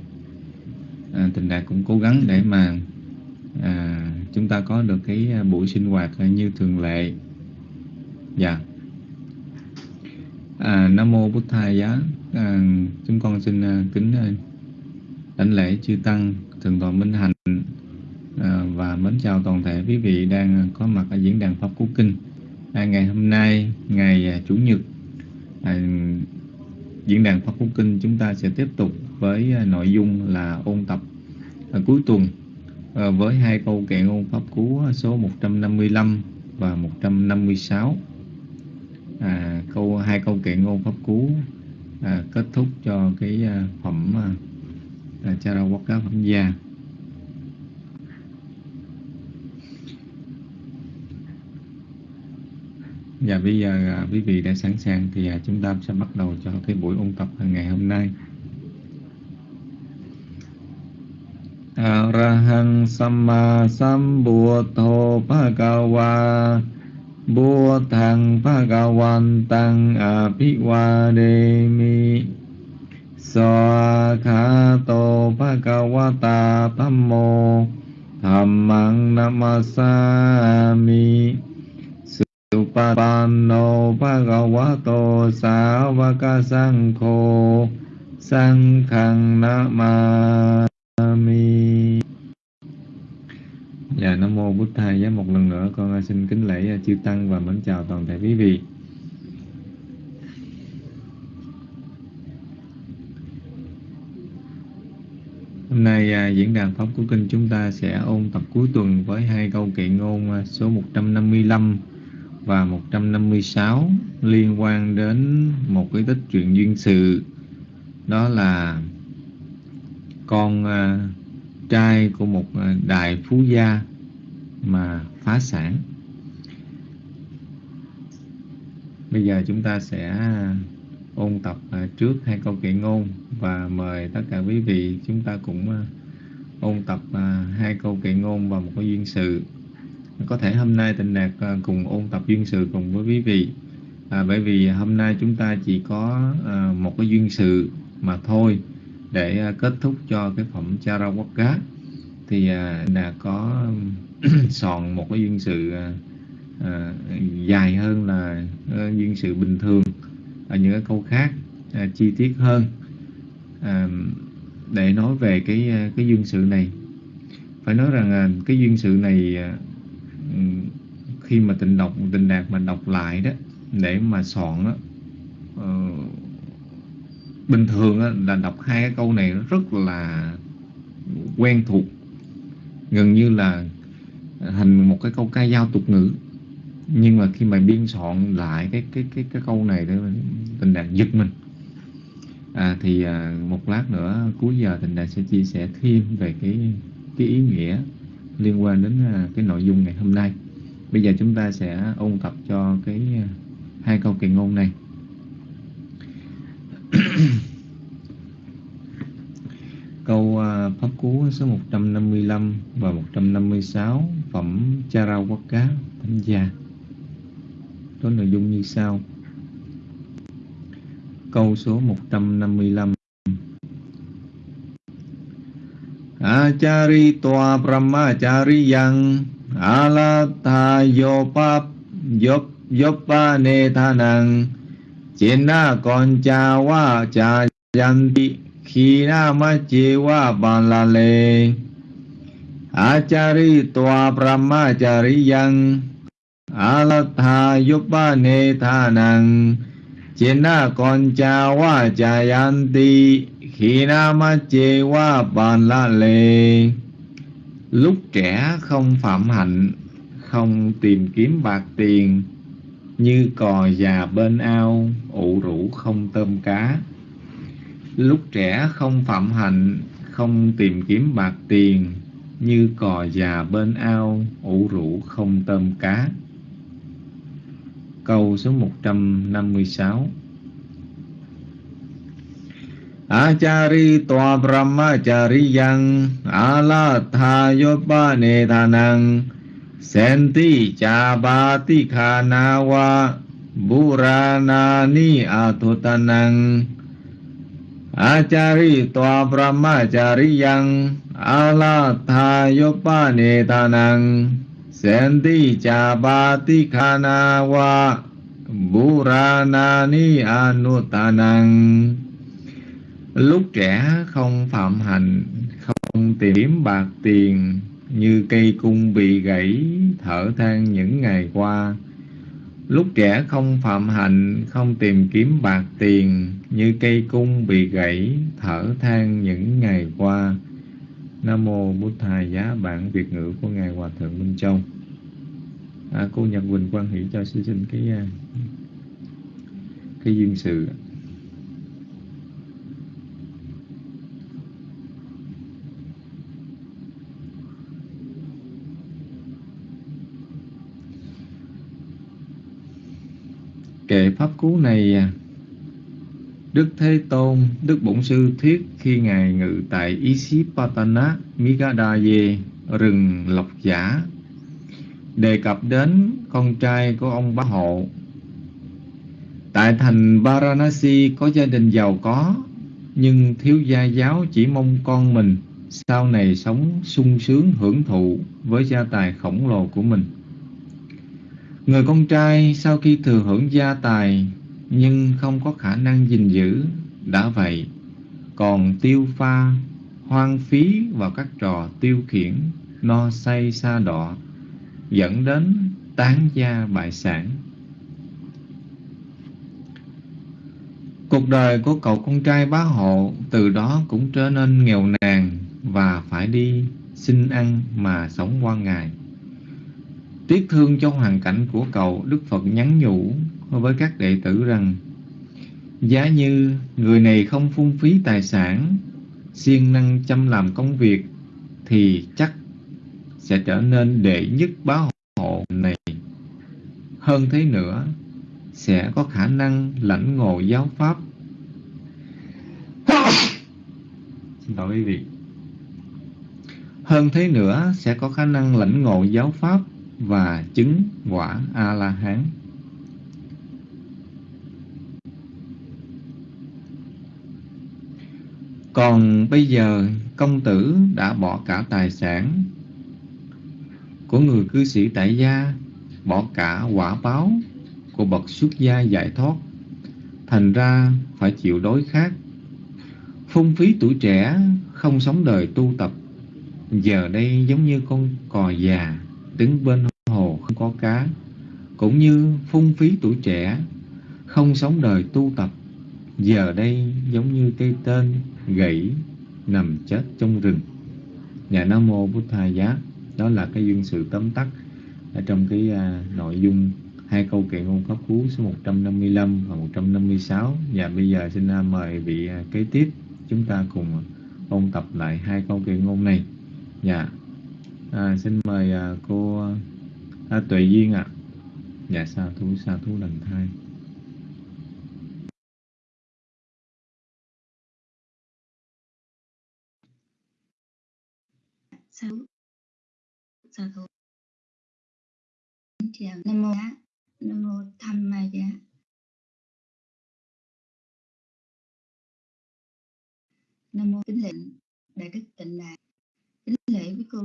À, tình đạt cũng cố gắng để mà à, chúng ta có được cái à, buổi sinh hoạt à, như thường lệ. Dạ. À, nam mô bút thầy giá. À, chúng con xin à, kính à, đảnh lễ chư tăng thường tọa minh hạnh. Ờ, và mến chào toàn thể quý vị đang có mặt ở diễn đàn pháp cú kinh. À, ngày hôm nay ngày à, chủ nhật à, diễn đàn pháp cú kinh chúng ta sẽ tiếp tục với à, nội dung là ôn tập à, cuối tuần à, với hai câu kệ ngôn pháp cú số 155 và 156 à, câu hai câu kệ ngôn pháp cú à, kết thúc cho cái à, phẩm à, Charawaka phẩm gia. Và bây giờ à, quý vị đã sẵn sàng thì à, chúng ta sẽ bắt đầu cho cái buổi ôn tập ngày hôm nay. Arahang Samma Sambuddho Bhagava Buddhang Bhagavantang Abhivademi Swakhato Bhagavata Dhammo Dhammang Namasami Supapanno Bhagavato Savaka Sangho Sangkhang Namami Dạ Nam Mô Bụt Thầy giá một lần nữa con xin kính lễ chư Tăng và mến chào toàn thể quý vị. Hôm nay à, diễn đàn Pháp của Kinh chúng ta sẽ ôn tập cuối tuần với hai câu kệ ngôn à, số 155 và 156 liên quan đến một cái tích truyện duyên sự. Đó là con à, trai của một à, đại phú gia mà phá sản. Bây giờ chúng ta sẽ ôn tập à, trước hai câu kệ ngôn và mời tất cả quý vị chúng ta cũng ôn tập hai câu kệ ngôn và một cái duyên sự có thể hôm nay tình đạt à, cùng ôn tập duyên sự cùng với quý vị. À, bởi vì hôm nay chúng ta chỉ có à, một cái duyên sự mà thôi để à, kết thúc cho cái phẩm Charawaka thì à, đã có um, [COUGHS] soạn một cái duyên sự à, à, dài hơn là à, duyên sự bình thường. Ở những cái câu khác à, chi tiết hơn à, để nói về cái à, cái duyên sự này. Phải nói rằng à, cái duyên sự này à, khi mà tình đọc tình đạt mà đọc lại đó để mà soạn đó, uh, bình thường đó, là đọc hai cái câu này rất là quen thuộc. Gần như là thành một cái câu ca dao tục ngữ. Nhưng mà khi mà biên soạn lại cái cái cái cái câu này đó tình đạt giật mình. À, thì à, một lát nữa cuối giờ tình đạt sẽ chia sẻ thêm về cái cái ý nghĩa liên quan đến à, cái nội dung ngày hôm nay. Bây giờ chúng ta sẽ ôn tập cho cái à, hai câu kỳ ngôn này. [COUGHS] Câu à, pháp cú số 155 và 156 phẩm Charawaka, Thánh gia. Có nội dung như sau. Câu số 155 Achari toa brahmachari yang alatha yopap yop yopa ne thanang Chena con cha wa cha yanti ขีนามาเจวะบาลาเล อาจาริตัวปรมาจาริยังอาลัทายุปะเนธานัง เจนะกอนจาวาจายันติ khi nam ma chê qua bàn la lê, lúc trẻ không phạm hạnh, không tìm kiếm bạc tiền, như cò già bên ao, ủ rũ không tôm cá. Lúc trẻ không phạm hạnh, không tìm kiếm bạc tiền, như cò già bên ao, ủ rũ không tôm cá. Câu số 156 trăm อาจาริตัวพระมาจาริยัง อาลาทายปะเนทานังเซนติจาบาติคานาวะบุรานานิอาทุตนัง อาจาริตัวพระมาจาริยัง อาลาทายปะเนทานังเซนติจาบาติคานาวะบุรานานิอนุตานัง Lúc trẻ không phạm hạnh, không tìm bạc tiền, như cây cung bị gãy, thở than những ngày qua. Lúc trẻ không phạm hạnh, không tìm kiếm bạc tiền, như cây cung bị gãy, thở than những ngày qua. Nam mô Bụt Thầy giá bản Việt ngữ của ngài Hòa thượng Minh Châu. À, cô Nhật Quỳnh quan hỷ cho sư xin cái à, cái duyên sự. Kệ pháp cú này à. Đức Thế Tôn, Đức Bổn Sư thuyết khi Ngài ngự tại Isipatana, Migadaye, rừng Lộc Giả, đề cập đến con trai của ông Bá Hộ. Tại thành Varanasi có gia đình giàu có, nhưng thiếu gia giáo chỉ mong con mình sau này sống sung sướng hưởng thụ với gia tài khổng lồ của mình. Người con trai sau khi thừa hưởng gia tài nhưng không có khả năng gìn giữ, đã vậy còn tiêu pha, hoang phí vào các trò tiêu khiển, no say xa đọ, dẫn đến tán gia bại sản. Cuộc đời của cậu con trai bá hộ từ đó cũng trở nên nghèo nàn và phải đi xin ăn mà sống qua ngày. Tiếc thương cho hoàn cảnh của cậu, Đức Phật nhắn nhủ với các đệ tử rằng Giá như người này không phung phí tài sản, siêng năng chăm làm công việc thì chắc sẽ trở nên đệ nhất bá hộ này. Hơn thế nữa, sẽ có khả năng lãnh ngộ giáo pháp. Xin lỗi quý vị. Hơn thế nữa, sẽ có khả năng lãnh ngộ giáo pháp và chứng quả A-la-hán. Còn bây giờ công tử đã bỏ cả tài sản của người cư sĩ tại gia, bỏ cả quả báo của bậc xuất gia giải thoát, thành ra phải chịu đối khác. Phung phí tuổi trẻ, không sống đời tu tập, giờ đây giống như con cò già đứng bên hồ không có cá, cũng như phung phí tuổi trẻ, không sống đời tu tập, giờ đây giống như cây tên gãy nằm chết trong rừng. Nhà Nam Mô Bút Tha Giá, đó là cái duyên sự tóm tắt ở trong cái à, nội dung hai câu kệ ngôn pháp cú số 155 và 156 và dạ, bây giờ xin à, mời vị à, kế tiếp chúng ta cùng ôn tập lại hai câu kệ ngôn này. Dạ. À, xin mời à, cô à, Tuệ Duyên ạ. À. Dạ sa thú sa thú lần thai. sa thú sa thú chào nam mô nam mô tham ma giá nam mô kính lệnh đại đức tịnh đạt kính lễ với cô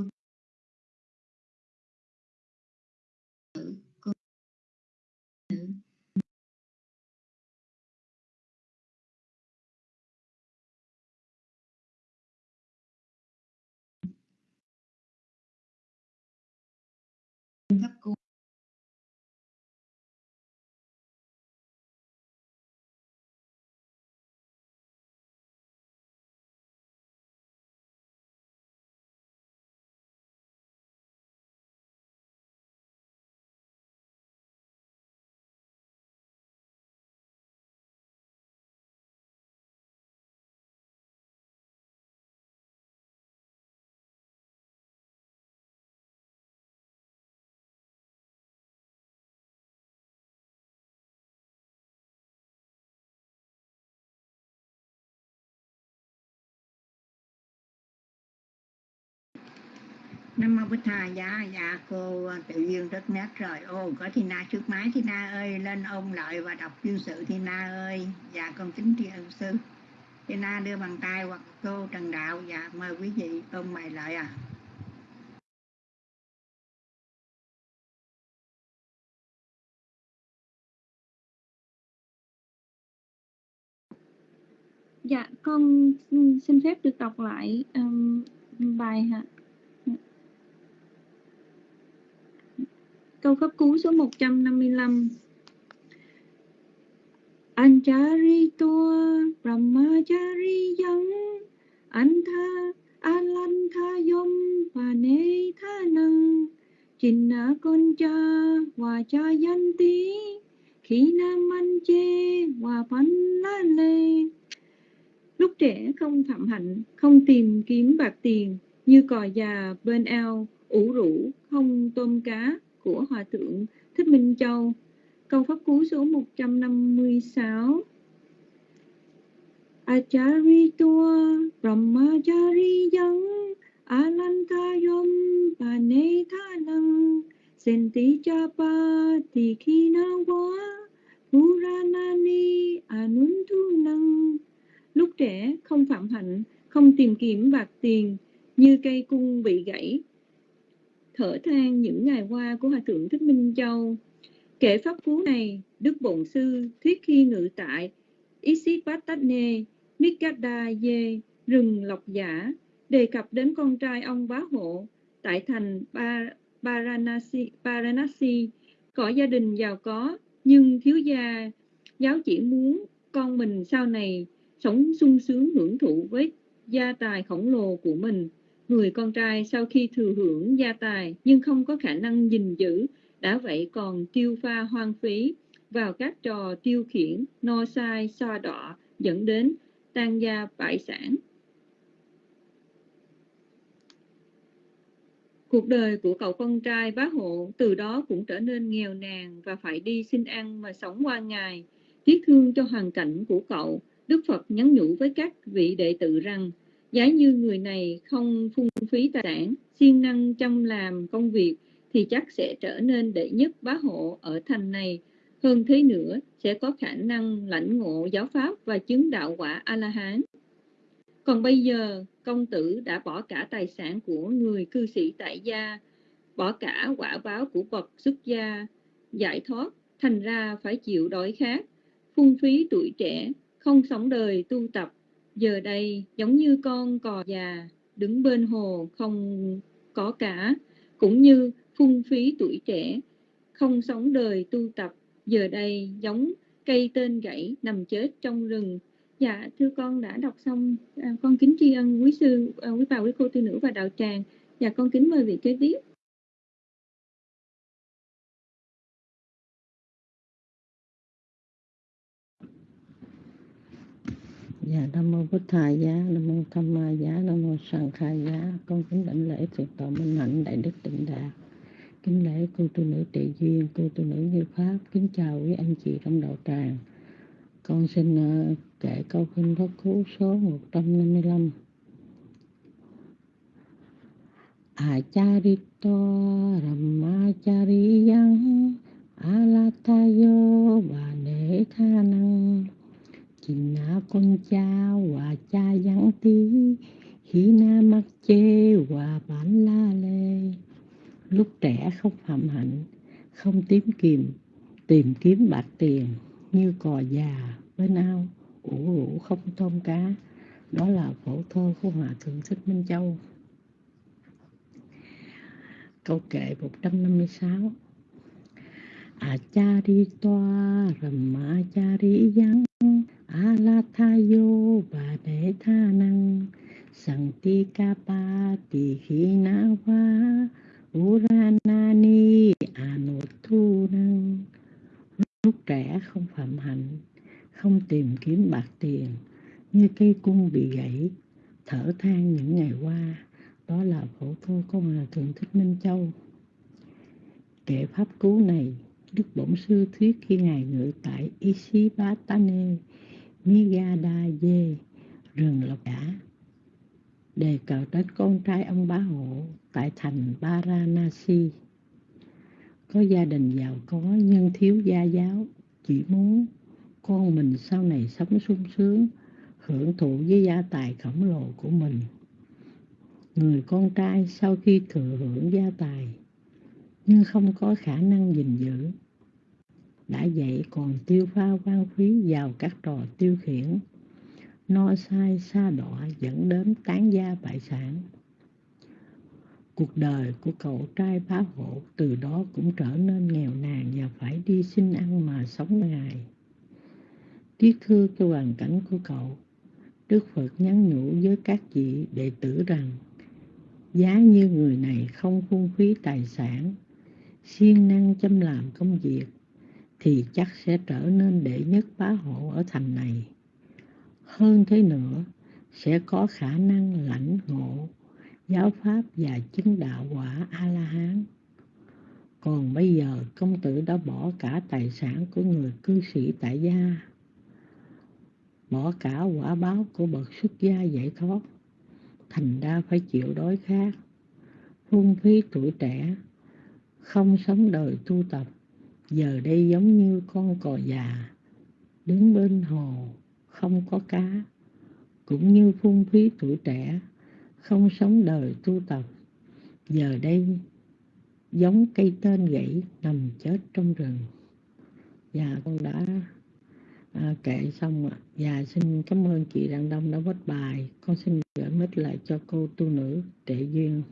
Nam mô Bích Tha dạ dạ cô à, tự duyên rất nét rồi. Ô có Thi Na trước máy. Thi Na ơi lên ôn lợi và đọc chương sự Thi Na ơi. Dạ con kính tri ân sư. Thi Na đưa bàn tay hoặc cô Trần Đạo. Dạ mời quý vị ôn bài lợi à. Dạ, con xin phép được đọc lại um, bài hả? Câu pháp cú số 155 Anjari tua Brahmachari yang Antha Alantha yom Pane tha năng Chinna concha Vacha yanti Khina manche Vapan la lê Lúc trẻ không phạm hạnh, không tìm kiếm bạc tiền, như cò già bên ao, ủ rũ, không tôm cá của Hòa Thượng Thích Minh Châu. Câu pháp cú số 156 Achari Brahmachariyam Alantayam Pane Thanang Senti Chapa Tikhinawa Puranani Anuntunam Lúc trẻ không phạm hạnh, không tìm kiếm bạc tiền, như cây cung bị gãy. Thở than những ngày qua của Hòa Thượng Thích Minh Châu. Kể pháp cú này, Đức Bổn Sư thuyết khi ngự tại Isipatane, Mikadaye, rừng Lộc Giả, đề cập đến con trai ông bá hộ tại thành Paranasi, Paranasi có gia đình giàu có nhưng thiếu gia giáo chỉ muốn con mình sau này sống sung sướng hưởng thụ với gia tài khổng lồ của mình. Người con trai sau khi thừa hưởng gia tài nhưng không có khả năng gìn giữ, đã vậy còn tiêu pha hoang phí vào các trò tiêu khiển, no sai, so đọ, dẫn đến tan gia bại sản. Cuộc đời của cậu con trai bá hộ từ đó cũng trở nên nghèo nàn và phải đi xin ăn mà sống qua ngày. Tiếc thương cho hoàn cảnh của cậu, Đức Phật nhắn nhủ với các vị đệ tử rằng, giá như người này không phung phí tài sản, siêng năng chăm làm công việc, thì chắc sẽ trở nên đệ nhất bá hộ ở thành này. Hơn thế nữa, sẽ có khả năng lãnh ngộ giáo pháp và chứng đạo quả A-la-hán. Còn bây giờ, công tử đã bỏ cả tài sản của người cư sĩ tại gia, bỏ cả quả báo của bậc xuất gia, giải thoát, thành ra phải chịu đói khát, phung phí tuổi trẻ, không sống đời tu tập, giờ đây giống như con cò già, đứng bên hồ không có cả, cũng như phung phí tuổi trẻ, không sống đời tu tập, giờ đây giống cây tên gãy nằm chết trong rừng. Dạ, thưa con đã đọc xong, à, con kính tri ân quý sư, à, quý bà, quý cô tư nữ và đạo tràng. Dạ, con kính mời vị kế tiếp. Dạ Nam mô Bích Thầy giá, Nam mô Tham Ma giá, Nam mô Sàng Khai giá. Con kính đảnh lễ thượng tọa minh hạnh đại đức tịnh đạt. Kính lễ cô tu nữ trị duyên, cô tu nữ như pháp. Kính chào quý anh chị trong đạo tràng. Con xin uh, kể câu kinh pháp cú số 155. Acharito Ramachariyang Alatayo Bhanethanang China con cha và cha giảng tí Khi na mắc chê và bản la lê. Lúc trẻ không phạm hạnh, Không tìm kiếm Tìm kiếm bạc tiền Như cò già bên ao. Ủ rũ không tôm cá, Đó là phổ thơ của Hòa Thượng Thích Minh Châu. Câu kệ 156 Achari toa Ramachari yang Alathayo và để tha năng pa ti khí na va Uranani Anuthu năng Lúc trẻ không phạm hạnh, Không tìm kiếm bạc tiền, Như cây cung bị gãy, Thở than những ngày qua, Đó là phổ thơ của Hòa Thượng Thích Minh Châu. Kệ pháp cứu này, Đức Bổn Sư thuyết khi Ngài ngự tại Isipatane Migada dê rừng lộc đã đề cập đến con trai ông bá hộ tại thành Varanasi. Có gia đình giàu có nhưng thiếu gia giáo, chỉ muốn con mình sau này sống sung sướng, hưởng thụ với gia tài khổng lồ của mình. Người con trai sau khi thừa hưởng gia tài nhưng không có khả năng gìn giữ, đã vậy còn tiêu pha quan phí vào các trò tiêu khiển, no sai xa đọa dẫn đến tán gia bại sản. Cuộc đời của cậu trai phá hộ từ đó cũng trở nên nghèo nàn và phải đi xin ăn mà sống ngày. Tiếc thương cho hoàn cảnh của cậu, Đức Phật nhắn nhủ với các vị đệ tử rằng giá như người này không phung phí tài sản, siêng năng chăm làm công việc, thì chắc sẽ trở nên đệ nhất bá hộ ở thành này. Hơn thế nữa, sẽ có khả năng lãnh ngộ giáo pháp và chứng đạo quả a la hán còn bây giờ công tử đã bỏ cả tài sản của người cư sĩ tại gia bỏ cả quả báo của bậc xuất gia giải thoát. Thành ra phải chịu đói khát phung phí tuổi trẻ không sống đời tu tập giờ đây giống như con cò già đứng bên hồ không có cá. Cũng như phung phí tuổi trẻ không sống đời tu tập. Giờ đây giống cây tên gãy nằm chết trong rừng. Và con đã à, kể xong ạ. Và xin cảm ơn chị Đặng Đông đã bắt bài. Con xin gửi mít lại cho cô tu nữ Trệ Duyên.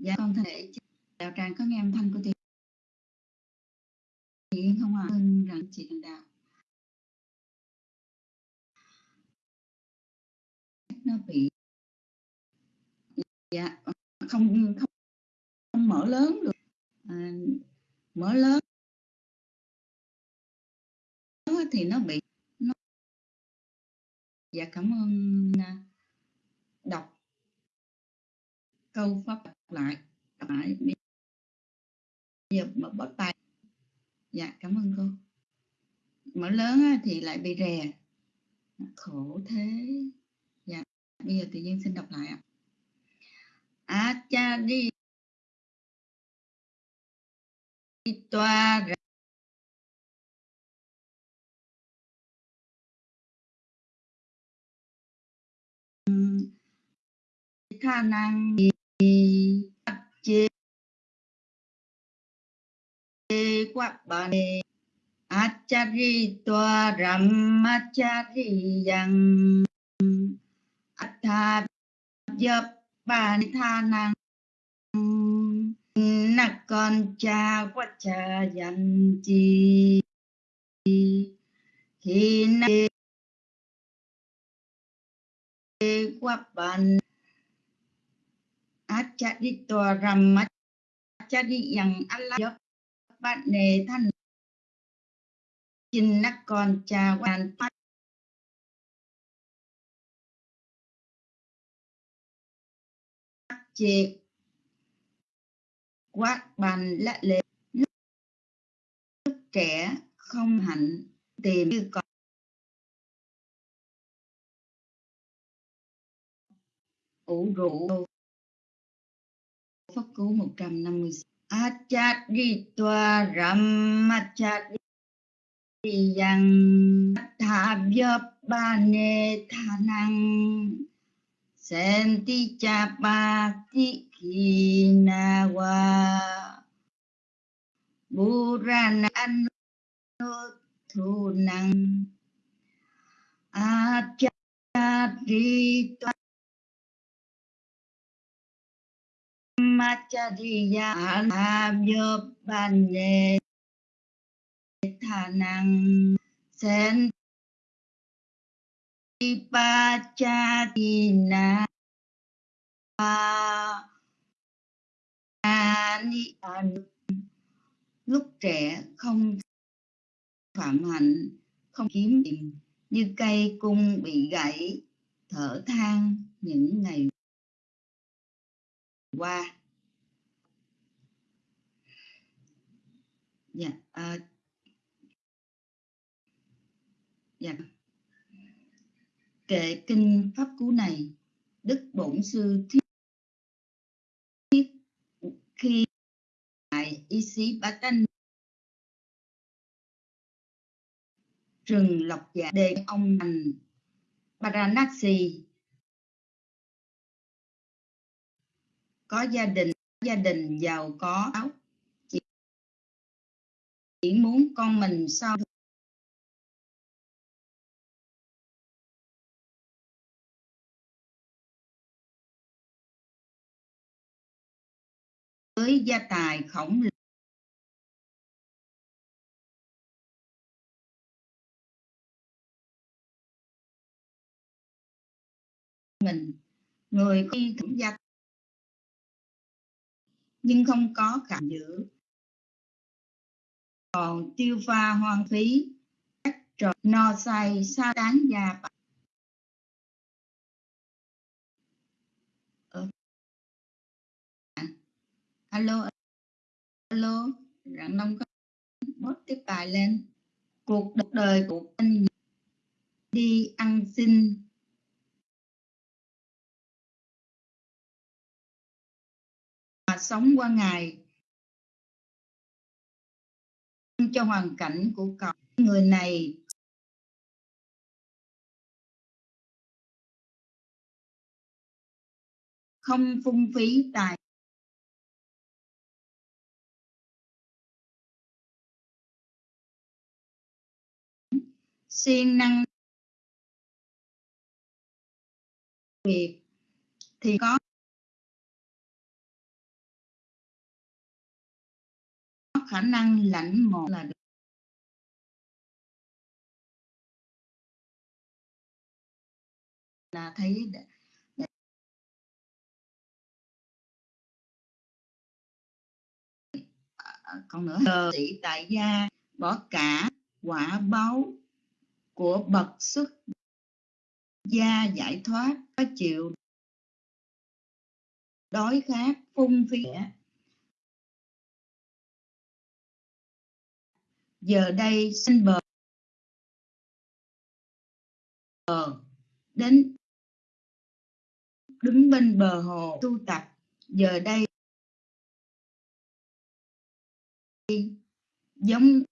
Dạ con thể đạo tràng có nghe âm thanh của chị Yên không ạ? À? rằng chị thành đạo. Nó bị dạ không không, không mở lớn được. À, mở lớn thì nó bị nó dạ cảm ơn à, đọc câu pháp lại lại bây giờ mở bớt tay. Dạ cảm ơn cô. Mở lớn thì lại bị rè. Khổ thế. Dạ bây giờ tự nhiên xin đọc lại ạ. À cha đi toa khả năng chế quát bà nê achari toa ram achari yang atha dập bà tha năng nạc con cha quát cha yang chi. Khi nê quát bà achari toa ram achari yang Allah bạn nề thân chinh nắc con cha quan phát chê quát bàn lạ lệ lúc, trẻ không hạnh tìm như con ủ rũ Pháp Cú 156 Achaditwa Ramachadiyang Thabhyabane Thanang Senti Chapati Kinawa Burana Anuthunang Achaditwa Machariya Abhyopane Thanang Sen Pachatina Ani Lúc trẻ không phạm hạnh, không kiếm tìm, như cây cung bị gãy, thở than những ngày qua. Dạ à, dạ. Kệ kinh pháp cú này đức bổn sư thiết thiết khi tại y sĩ bá tanh rừng lộc dạ đề ông thành paranasi có gia đình gia đình giàu có áo chỉ muốn con mình sau với gia tài khổng lồ. Mình, người khi cũng gia nhưng không có cảm giữ còn tiêu pha hoang phí, các trò no say, sa tán già ờ. alo alo, rạng đông có bớt tiếp bài lên. Cuộc đời của anh đi ăn xin. Mà sống qua ngày cho hoàn cảnh của cậu. Người này không phung phí tài siêng năng việc thì có khả năng lãnh một là được. là thấy ờ, còn nữa giờ sĩ tại gia bỏ cả quả báu của bậc xuất gia giải thoát, có chịu đói khát phung phí giờ đây sinh bờ bờ đến đứng bên bờ hồ tu tập. Giờ đây giống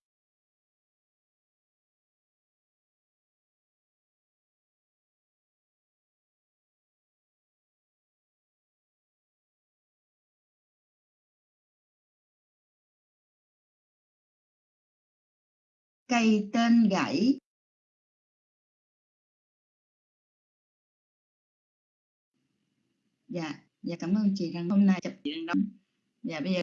cây tên gãy. Dạ dạ cảm ơn chị rằng hôm nay chụp đang đóng. Dạ bây giờ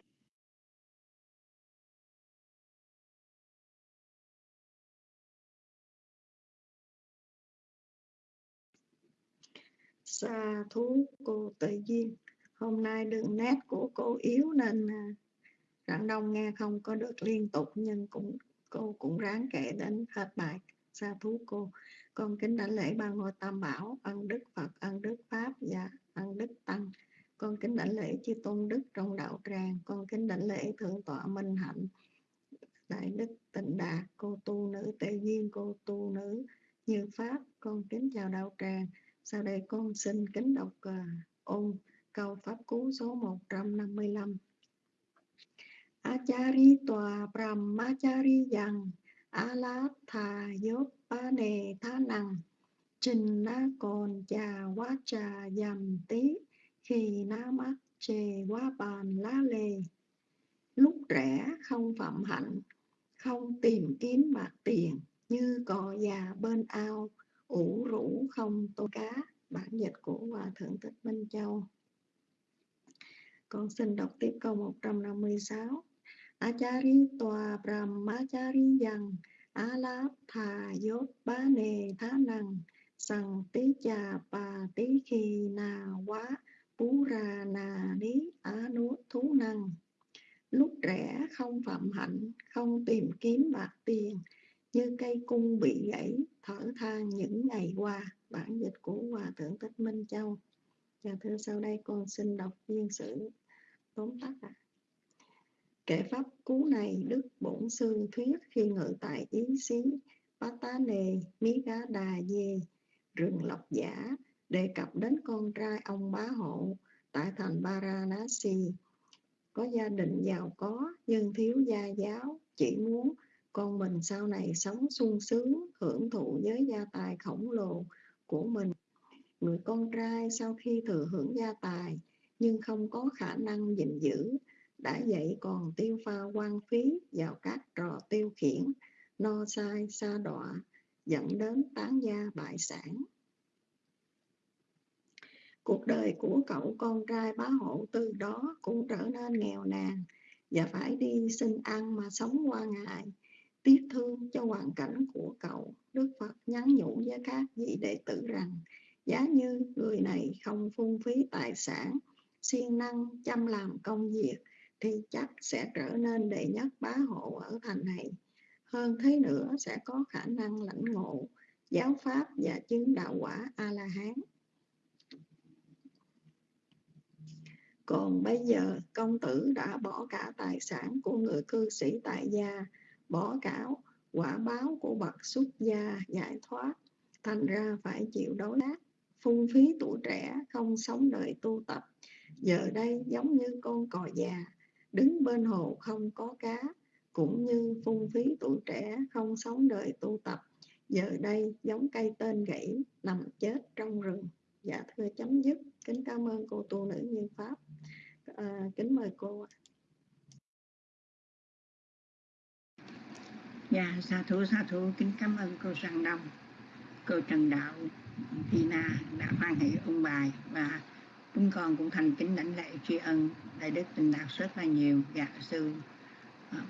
xa thú cô tự duyên hôm nay đường nét của cô yếu nên rạng đông nghe không có được liên tục nhưng cũng cô cũng ráng kể đến hết bài sa thú cô. Con kính đảnh lễ ba ngôi tam bảo ân đức phật ân đức pháp và ân đức tăng. Con kính đảnh lễ chư tôn đức trong đạo tràng. Con kính đảnh lễ thượng tọa minh hạnh. Đại đức tịnh đạt cô tu nữ tề duyên cô tu nữ như pháp con kính chào đạo tràng. Sau đây con xin kính đọc uh, ôn câu pháp cú số 155 Achari tòa brahmachari yang alatha yopane thanang trình na còn trà quá trà dầm tí khi na mắt chề quá bàn lá lề lúc trẻ không phạm hạnh, không tìm kiếm bạc tiền, như cò già bên ao, ủ rũ không tô cá. Bản dịch của hòa thượng thích minh châu. Con xin đọc tiếp câu 156 Achari tòa brahmachari yang alap thà tí tí khi quá bú ra nà nuốt thú năng lúc trẻ không phạm hạnh, không tìm kiếm bạc tiền, như cây cung bị gãy, thở than những ngày qua. Bản dịch của hòa thượng thích minh châu. Và thưa sau đây con xin đọc viên sử tóm tắt ạ. Kể pháp cú này Đức Bổn Sư thuyết khi ngự tại Ý Xí, Bá Tá Nề, Mí Gá Đà Dê, rừng Lộc Giả, đề cập đến con trai ông bá hộ tại thành Varanasi. Có gia đình giàu có, nhưng thiếu gia giáo, chỉ muốn con mình sau này sống sung sướng, hưởng thụ với gia tài khổng lồ của mình. Người con trai sau khi thừa hưởng gia tài, nhưng không có khả năng gìn giữ đã dạy còn tiêu pha quan phí vào các trò tiêu khiển, no sai xa đọa, dẫn đến tán gia bại sản. Cuộc đời của cậu con trai bá hộ từ đó cũng trở nên nghèo nàn và phải đi xin ăn mà sống qua ngày. Tiếc thương cho hoàn cảnh của cậu, đức phật nhắn nhủ với các vị đệ tử rằng, giá như người này không phung phí tài sản, siêng năng chăm làm công việc thì chắc sẽ trở nên đệ nhất bá hộ ở thành này hơn thế nữa, sẽ có khả năng lãnh ngộ, giáo pháp và chứng đạo quả a la hán còn bây giờ, công tử đã bỏ cả tài sản của người cư sĩ tại gia, bỏ cả quả báo của bậc xuất gia giải thoát, thành ra phải chịu đối đáp phung phí tuổi trẻ, không sống đời tu tập. Giờ đây giống như con cò già đứng bên hồ không có cá cũng như phung phí tuổi trẻ không sống đời tu tập. Giờ đây giống cây tên gãy nằm chết trong rừng. Dạ thưa chấm dứt. Kính cảm ơn cô tu nữ như pháp. À, kính mời cô Dạ, sa thú sa thú. Kính cảm ơn cô Sang Đông, cô Trần Đạo, Tina đã hoan hỷ ông bài và chúng con cũng thành kính lãnh lễ tri ân đại đức tình đạt rất là nhiều. Dạ sư. Ờ, à,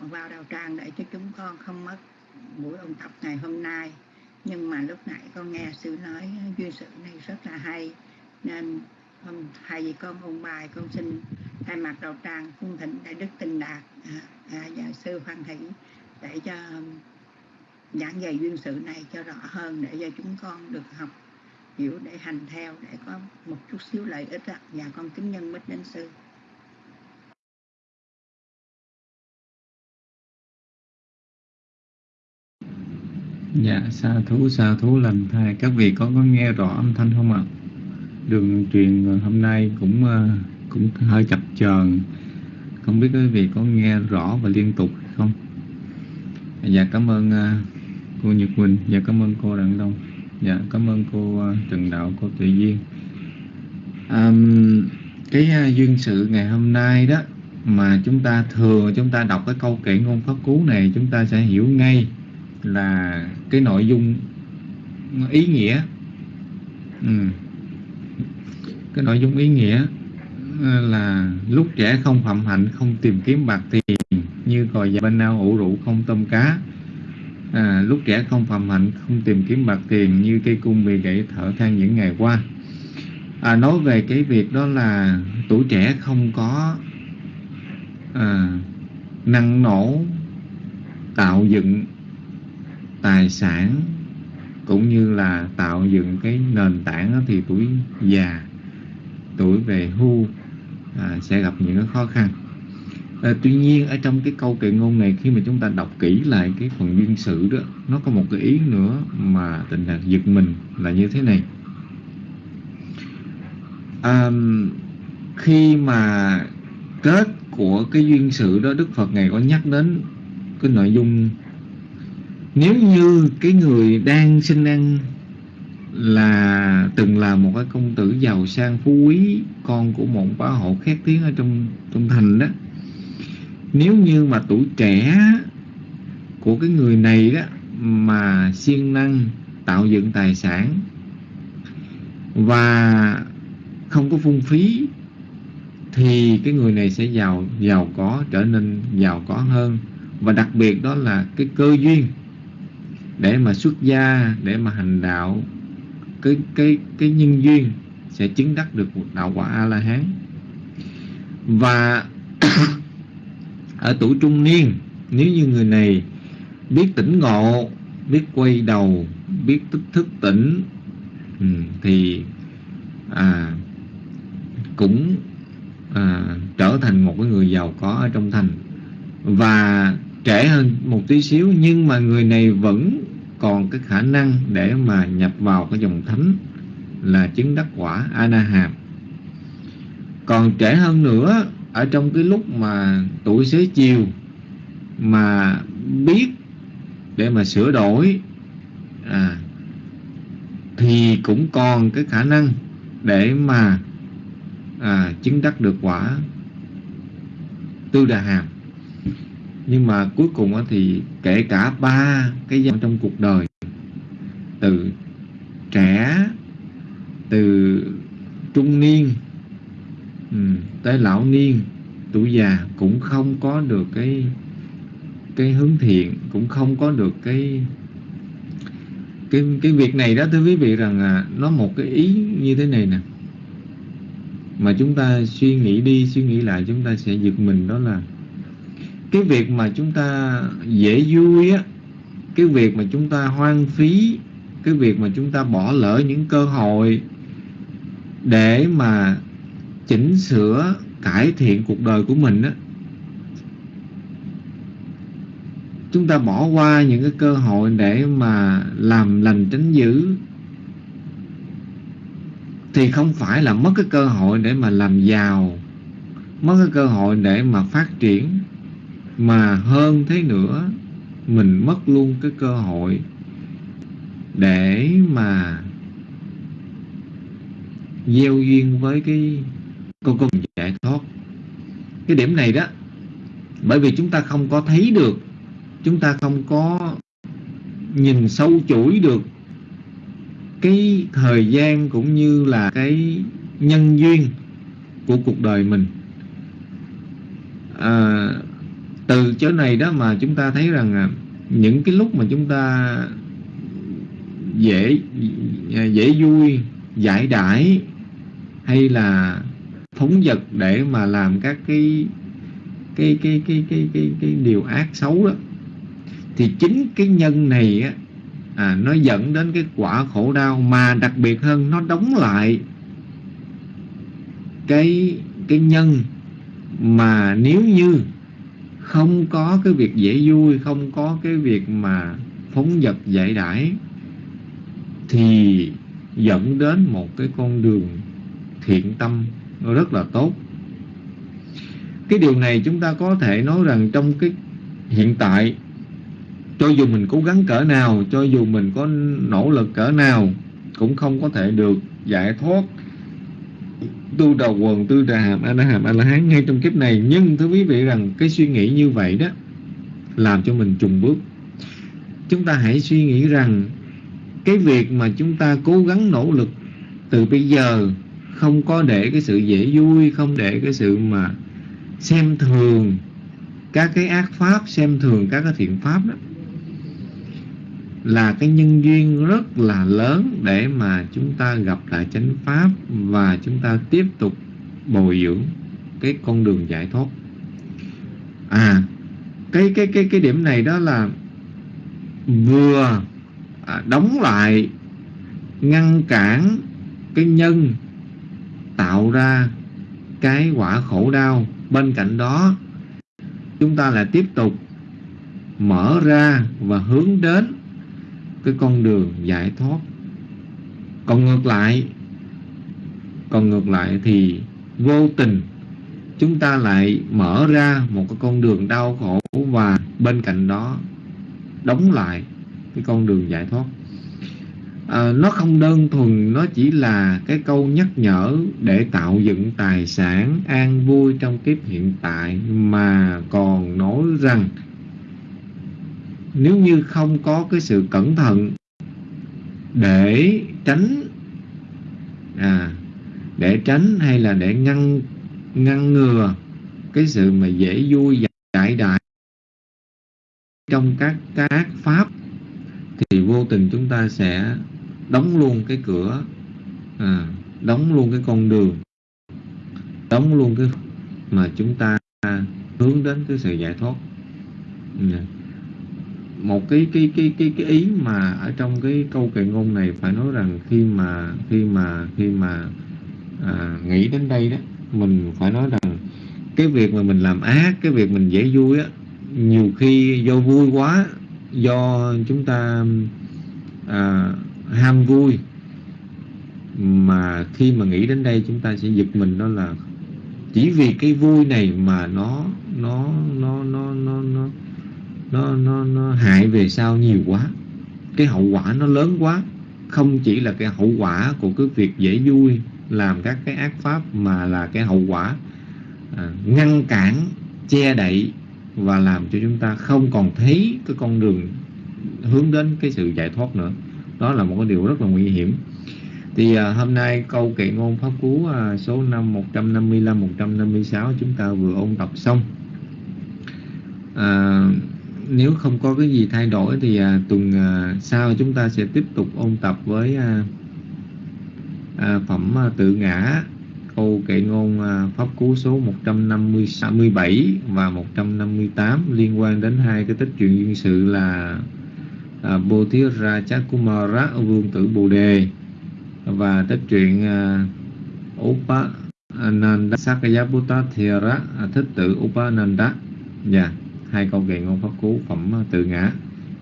vào đạo tràng để cho chúng con không mất buổi ôn tập ngày hôm nay. Nhưng mà lúc nãy con nghe sư nói duyên sự này rất là hay. Nên hôm hai vị con ôn bài con xin thay mặt đạo tràng cung thỉnh đại đức tình đạt à, à, và sư hoan hỷ để cho um, giảng dạy duyên sự này cho rõ hơn để cho chúng con được học hiểu để hành theo để có một chút xíu lợi ích ạ và con kính nhân mít đến sư Dạ, sa thú, sa thú lành thai. Các vị có có nghe rõ âm thanh không ạ? Đường truyền hôm nay cũng ờ, cũng hơi chập chờn. Không biết quý vị có nghe rõ và liên tục không? Dạ, cảm ơn ờ, cô Nhật Quỳnh. Dạ, cảm ơn cô Đặng Đông. Dạ, cảm ơn cô à, Trần Đạo, cô Tuệ Duyên. À, cái duyên sự ngày hôm nay đó mà chúng ta thường chúng ta đọc cái câu kệ ngôn pháp cú này chúng ta sẽ hiểu ngay là cái nội dung ý nghĩa ừ. cái nội dung ý nghĩa à, là lúc trẻ không phạm hạnh không tìm kiếm bạc tiền như còi già bên nào ủ rượu không tôm cá à, lúc trẻ không phạm hạnh không tìm kiếm bạc tiền như cây cung bị gãy thở than những ngày qua. À, nói về cái việc đó là tuổi trẻ không có à, năng nổ tạo dựng tài sản cũng như là tạo dựng cái nền tảng thì tuổi già tuổi về hưu à, sẽ gặp những khó khăn à, tuy nhiên ở trong cái câu kệ ngôn này khi mà chúng ta đọc kỹ lại cái phần duyên sự đó nó có một cái ý nữa mà tình đạt giật mình là như thế này. À, khi mà kết của cái duyên sự đó Đức Phật ngày có nhắc đến cái nội dung nếu như cái người đang sinh ăn là từng là một cái công tử giàu sang phú quý con của một bá hộ khét tiếng ở trong trong thành đó nếu như mà tuổi trẻ của cái người này đó mà siêng năng tạo dựng tài sản và không có phung phí, thì cái người này sẽ giàu giàu có, trở nên giàu có hơn. Và đặc biệt đó là cái cơ duyên để mà xuất gia, để mà hành đạo, cái cái cái nhân duyên sẽ chứng đắc được một đạo quả a la hán. Và ở tuổi trung niên. Nếu như người này biết tỉnh ngộ biết quay đầu biết thức thức tỉnh ừ, thì à, cũng à, trở thành một cái người giàu có ở trong thành. Và trẻ hơn một tí xíu nhưng mà người này vẫn còn cái khả năng để mà nhập vào cái dòng thánh là chứng đắc quả Anaham còn trẻ hơn nữa ở trong cái lúc mà tuổi xế chiều mà biết để mà sửa đổi à, thì cũng còn cái khả năng để mà à, chứng đắc được quả tư đà hàm. Nhưng mà cuối cùng thì kể cả ba cái giai trong cuộc đời từ trẻ từ trung niên ừ, tới lão niên tuổi già cũng không có được cái cái hướng thiện cũng không có được cái cái cái việc này đó thưa quý vị rằng à, nó một cái ý như thế này nè. Mà chúng ta suy nghĩ đi suy nghĩ lại chúng ta sẽ giật mình đó là cái việc mà chúng ta dễ vui á cái việc mà chúng ta hoang phí cái việc mà chúng ta bỏ lỡ những cơ hội để mà chỉnh sửa, cải thiện cuộc đời của mình á. Chúng ta bỏ qua những cái cơ hội để mà làm lành tránh dữ. Thì không phải là mất cái cơ hội để mà làm giàu, mất cái cơ hội để mà phát triển, mà hơn thế nữa, mình mất luôn cái cơ hội để mà gieo duyên với cái con con giải thoát. Cái điểm này đó bởi vì chúng ta không có thấy được chúng ta không có nhìn sâu chuỗi được cái thời gian cũng như là cái nhân duyên của cuộc đời mình. À, từ chỗ này đó mà chúng ta thấy rằng à, những cái lúc mà chúng ta dễ dễ vui giải đãi hay là phóng vật để mà làm các cái cái cái cái cái cái, cái điều ác xấu đó. Thì chính cái nhân này á à, nó dẫn đến cái quả khổ đau mà đặc biệt hơn nó đóng lại cái cái nhân mà nếu như không có cái việc dễ vui không có cái việc mà phóng vật giải đãi thì dẫn đến một cái con đường thiện tâm rất là tốt. Cái điều này chúng ta có thể nói rằng trong cái hiện tại, cho dù mình cố gắng cỡ nào, cho dù mình có nỗ lực cỡ nào, cũng không có thể được giải thoát tu đầu quần, tư trà hàm, a la hàm, a la hán ngay trong kiếp này. Nhưng thưa quý vị rằng cái suy nghĩ như vậy đó làm cho mình trùng bước. Chúng ta hãy suy nghĩ rằng cái việc mà chúng ta cố gắng nỗ lực từ bây giờ không có để cái sự dễ vui, không để cái sự mà xem thường các cái ác pháp, xem thường các cái thiện pháp đó, là cái nhân duyên rất là lớn để mà chúng ta gặp lại chánh pháp và chúng ta tiếp tục bồi dưỡng cái con đường giải thoát. À cái cái cái cái điểm này đó là vừa à, đóng lại, ngăn cản cái nhân tạo ra cái quả khổ đau. Bên cạnh đó, chúng ta lại tiếp tục mở ra và hướng đến cái con đường giải thoát. Còn ngược lại, còn ngược lại thì vô tình chúng ta lại mở ra một cái con đường đau khổ và bên cạnh đó đóng lại cái con đường giải thoát à, nó không đơn thuần nó chỉ là cái câu nhắc nhở để tạo dựng tài sản an vui trong kiếp hiện tại mà còn nói rằng nếu như không có cái sự cẩn thận để tránh à để tránh hay là để ngăn ngăn ngừa cái sự mà dễ vui giải đại trong các các pháp thì vô tình chúng ta sẽ đóng luôn cái cửa à, đóng luôn cái con đường đóng luôn cái mà chúng ta hướng đến cái sự giải thoát. Dạ. Một cái cái cái cái cái ý mà ở trong cái câu kệ ngôn này phải nói rằng khi mà khi mà khi mà à, nghĩ đến đây đó mình phải nói rằng cái việc mà mình làm ác cái việc mình dễ vui á nhiều khi do vui quá do chúng ta à, ham vui. Mà khi mà nghĩ đến đây chúng ta sẽ giật mình đó là chỉ vì cái vui này mà nó nó nó nó nó nó nó nó, nó hại về sau nhiều quá. Cái hậu quả nó lớn quá. Không chỉ là cái hậu quả của cái việc dễ vui làm các cái ác pháp mà là cái hậu quả à, ngăn cản che đậy và làm cho chúng ta không còn thấy cái con đường hướng đến cái sự giải thoát nữa đó là một cái điều rất là nguy hiểm. Thì à, hôm nay câu kệ ngôn pháp cú à, số năm 155 156 chúng ta vừa ôn tập xong. À, nếu không có cái gì thay đổi thì à, tuần à, sau chúng ta sẽ tiếp tục ôn tập với à, à, phẩm à, tự ngã câu kệ ngôn à, pháp cú số 157 và 158 liên quan đến hai cái tích truyện duyên sự là à, Bồ Thiết Ra Chát Kumara Vương tử Bồ Đề. Và tích truyện à, Upa Ananda Sakayaputta Thera à, thích tử Upananda dạ yeah, hai câu kệ ngôn pháp cú phẩm à, tự ngã.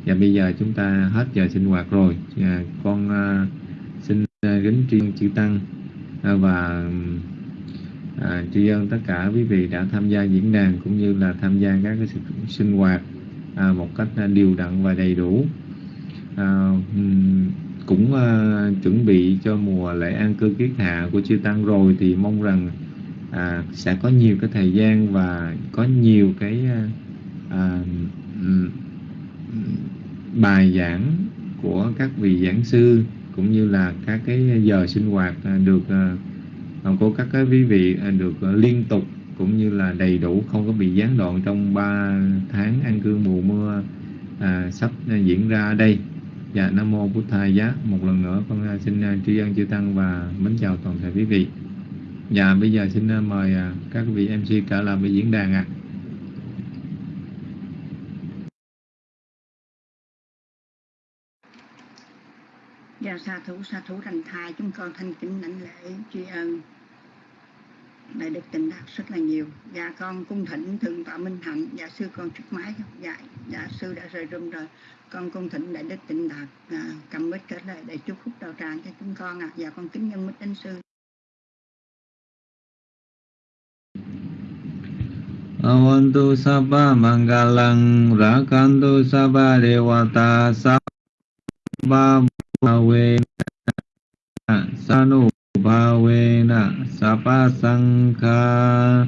Và bây giờ chúng ta hết giờ sinh hoạt rồi. Dạ, à, con xin kính tri ân chư tăng. Và tri ân tất cả quý vị đã tham gia diễn đàn cũng như là tham gia các cái sự sinh hoạt một cách điều đặn và đầy đủ. À, cũng uh, chuẩn bị cho mùa lễ an cư kiết hạ của chư tăng rồi thì mong rằng à, sẽ có nhiều cái thời gian và có nhiều cái à, à bài giảng của các vị giảng sư cũng như là các cái giờ sinh hoạt được của các cái quý vị được liên tục cũng như là đầy đủ không có bị gián đoạn trong 3 tháng an cư mùa mưa à, sắp diễn ra đây. Dạ Nam Mô Bụt Thầy Giá. Một lần nữa, con à, xin à, tri ân chư Tăng và mến chào toàn thể quý vị. Dạ bây giờ xin à, mời các vị MC trở lại với diễn đàn ạ. À. Dạ sa thủ sa thủ thành thai, chúng con thanh kính lãnh lễ, tri ân. Đại đức tình đạt rất là nhiều. Dạ con cung thỉnh thượng tọa minh hạnh. Dạ sư con trước máy. Dạ dạ sư đã rời rung rồi con cung thỉnh đại đức tịnh đạt à, cầm bích kết lại để chúc phúc đạo tràng cho chúng con ạ à. và con kính nhân bích đến sư Avantu sabba mangalang rakantu sabba dewata sabba bhavena sanu bhavena sabba sankha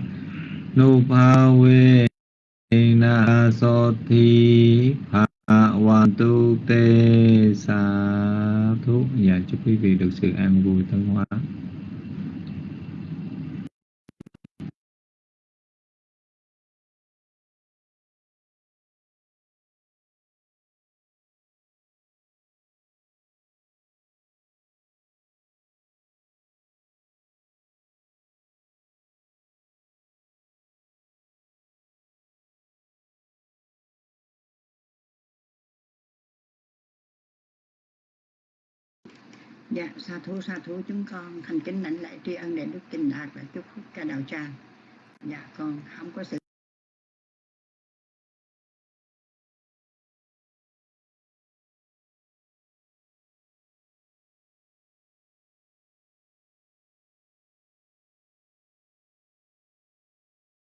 nu bhavena tu tê xá thúc và dạ, chúc quý vị được sự an vui thân hoa. Dạ, sa thú sa thú chúng con thành kính lãnh lễ tri ân để đức tình đạt và chúc phúc cho đạo tràng. Dạ, con không có sự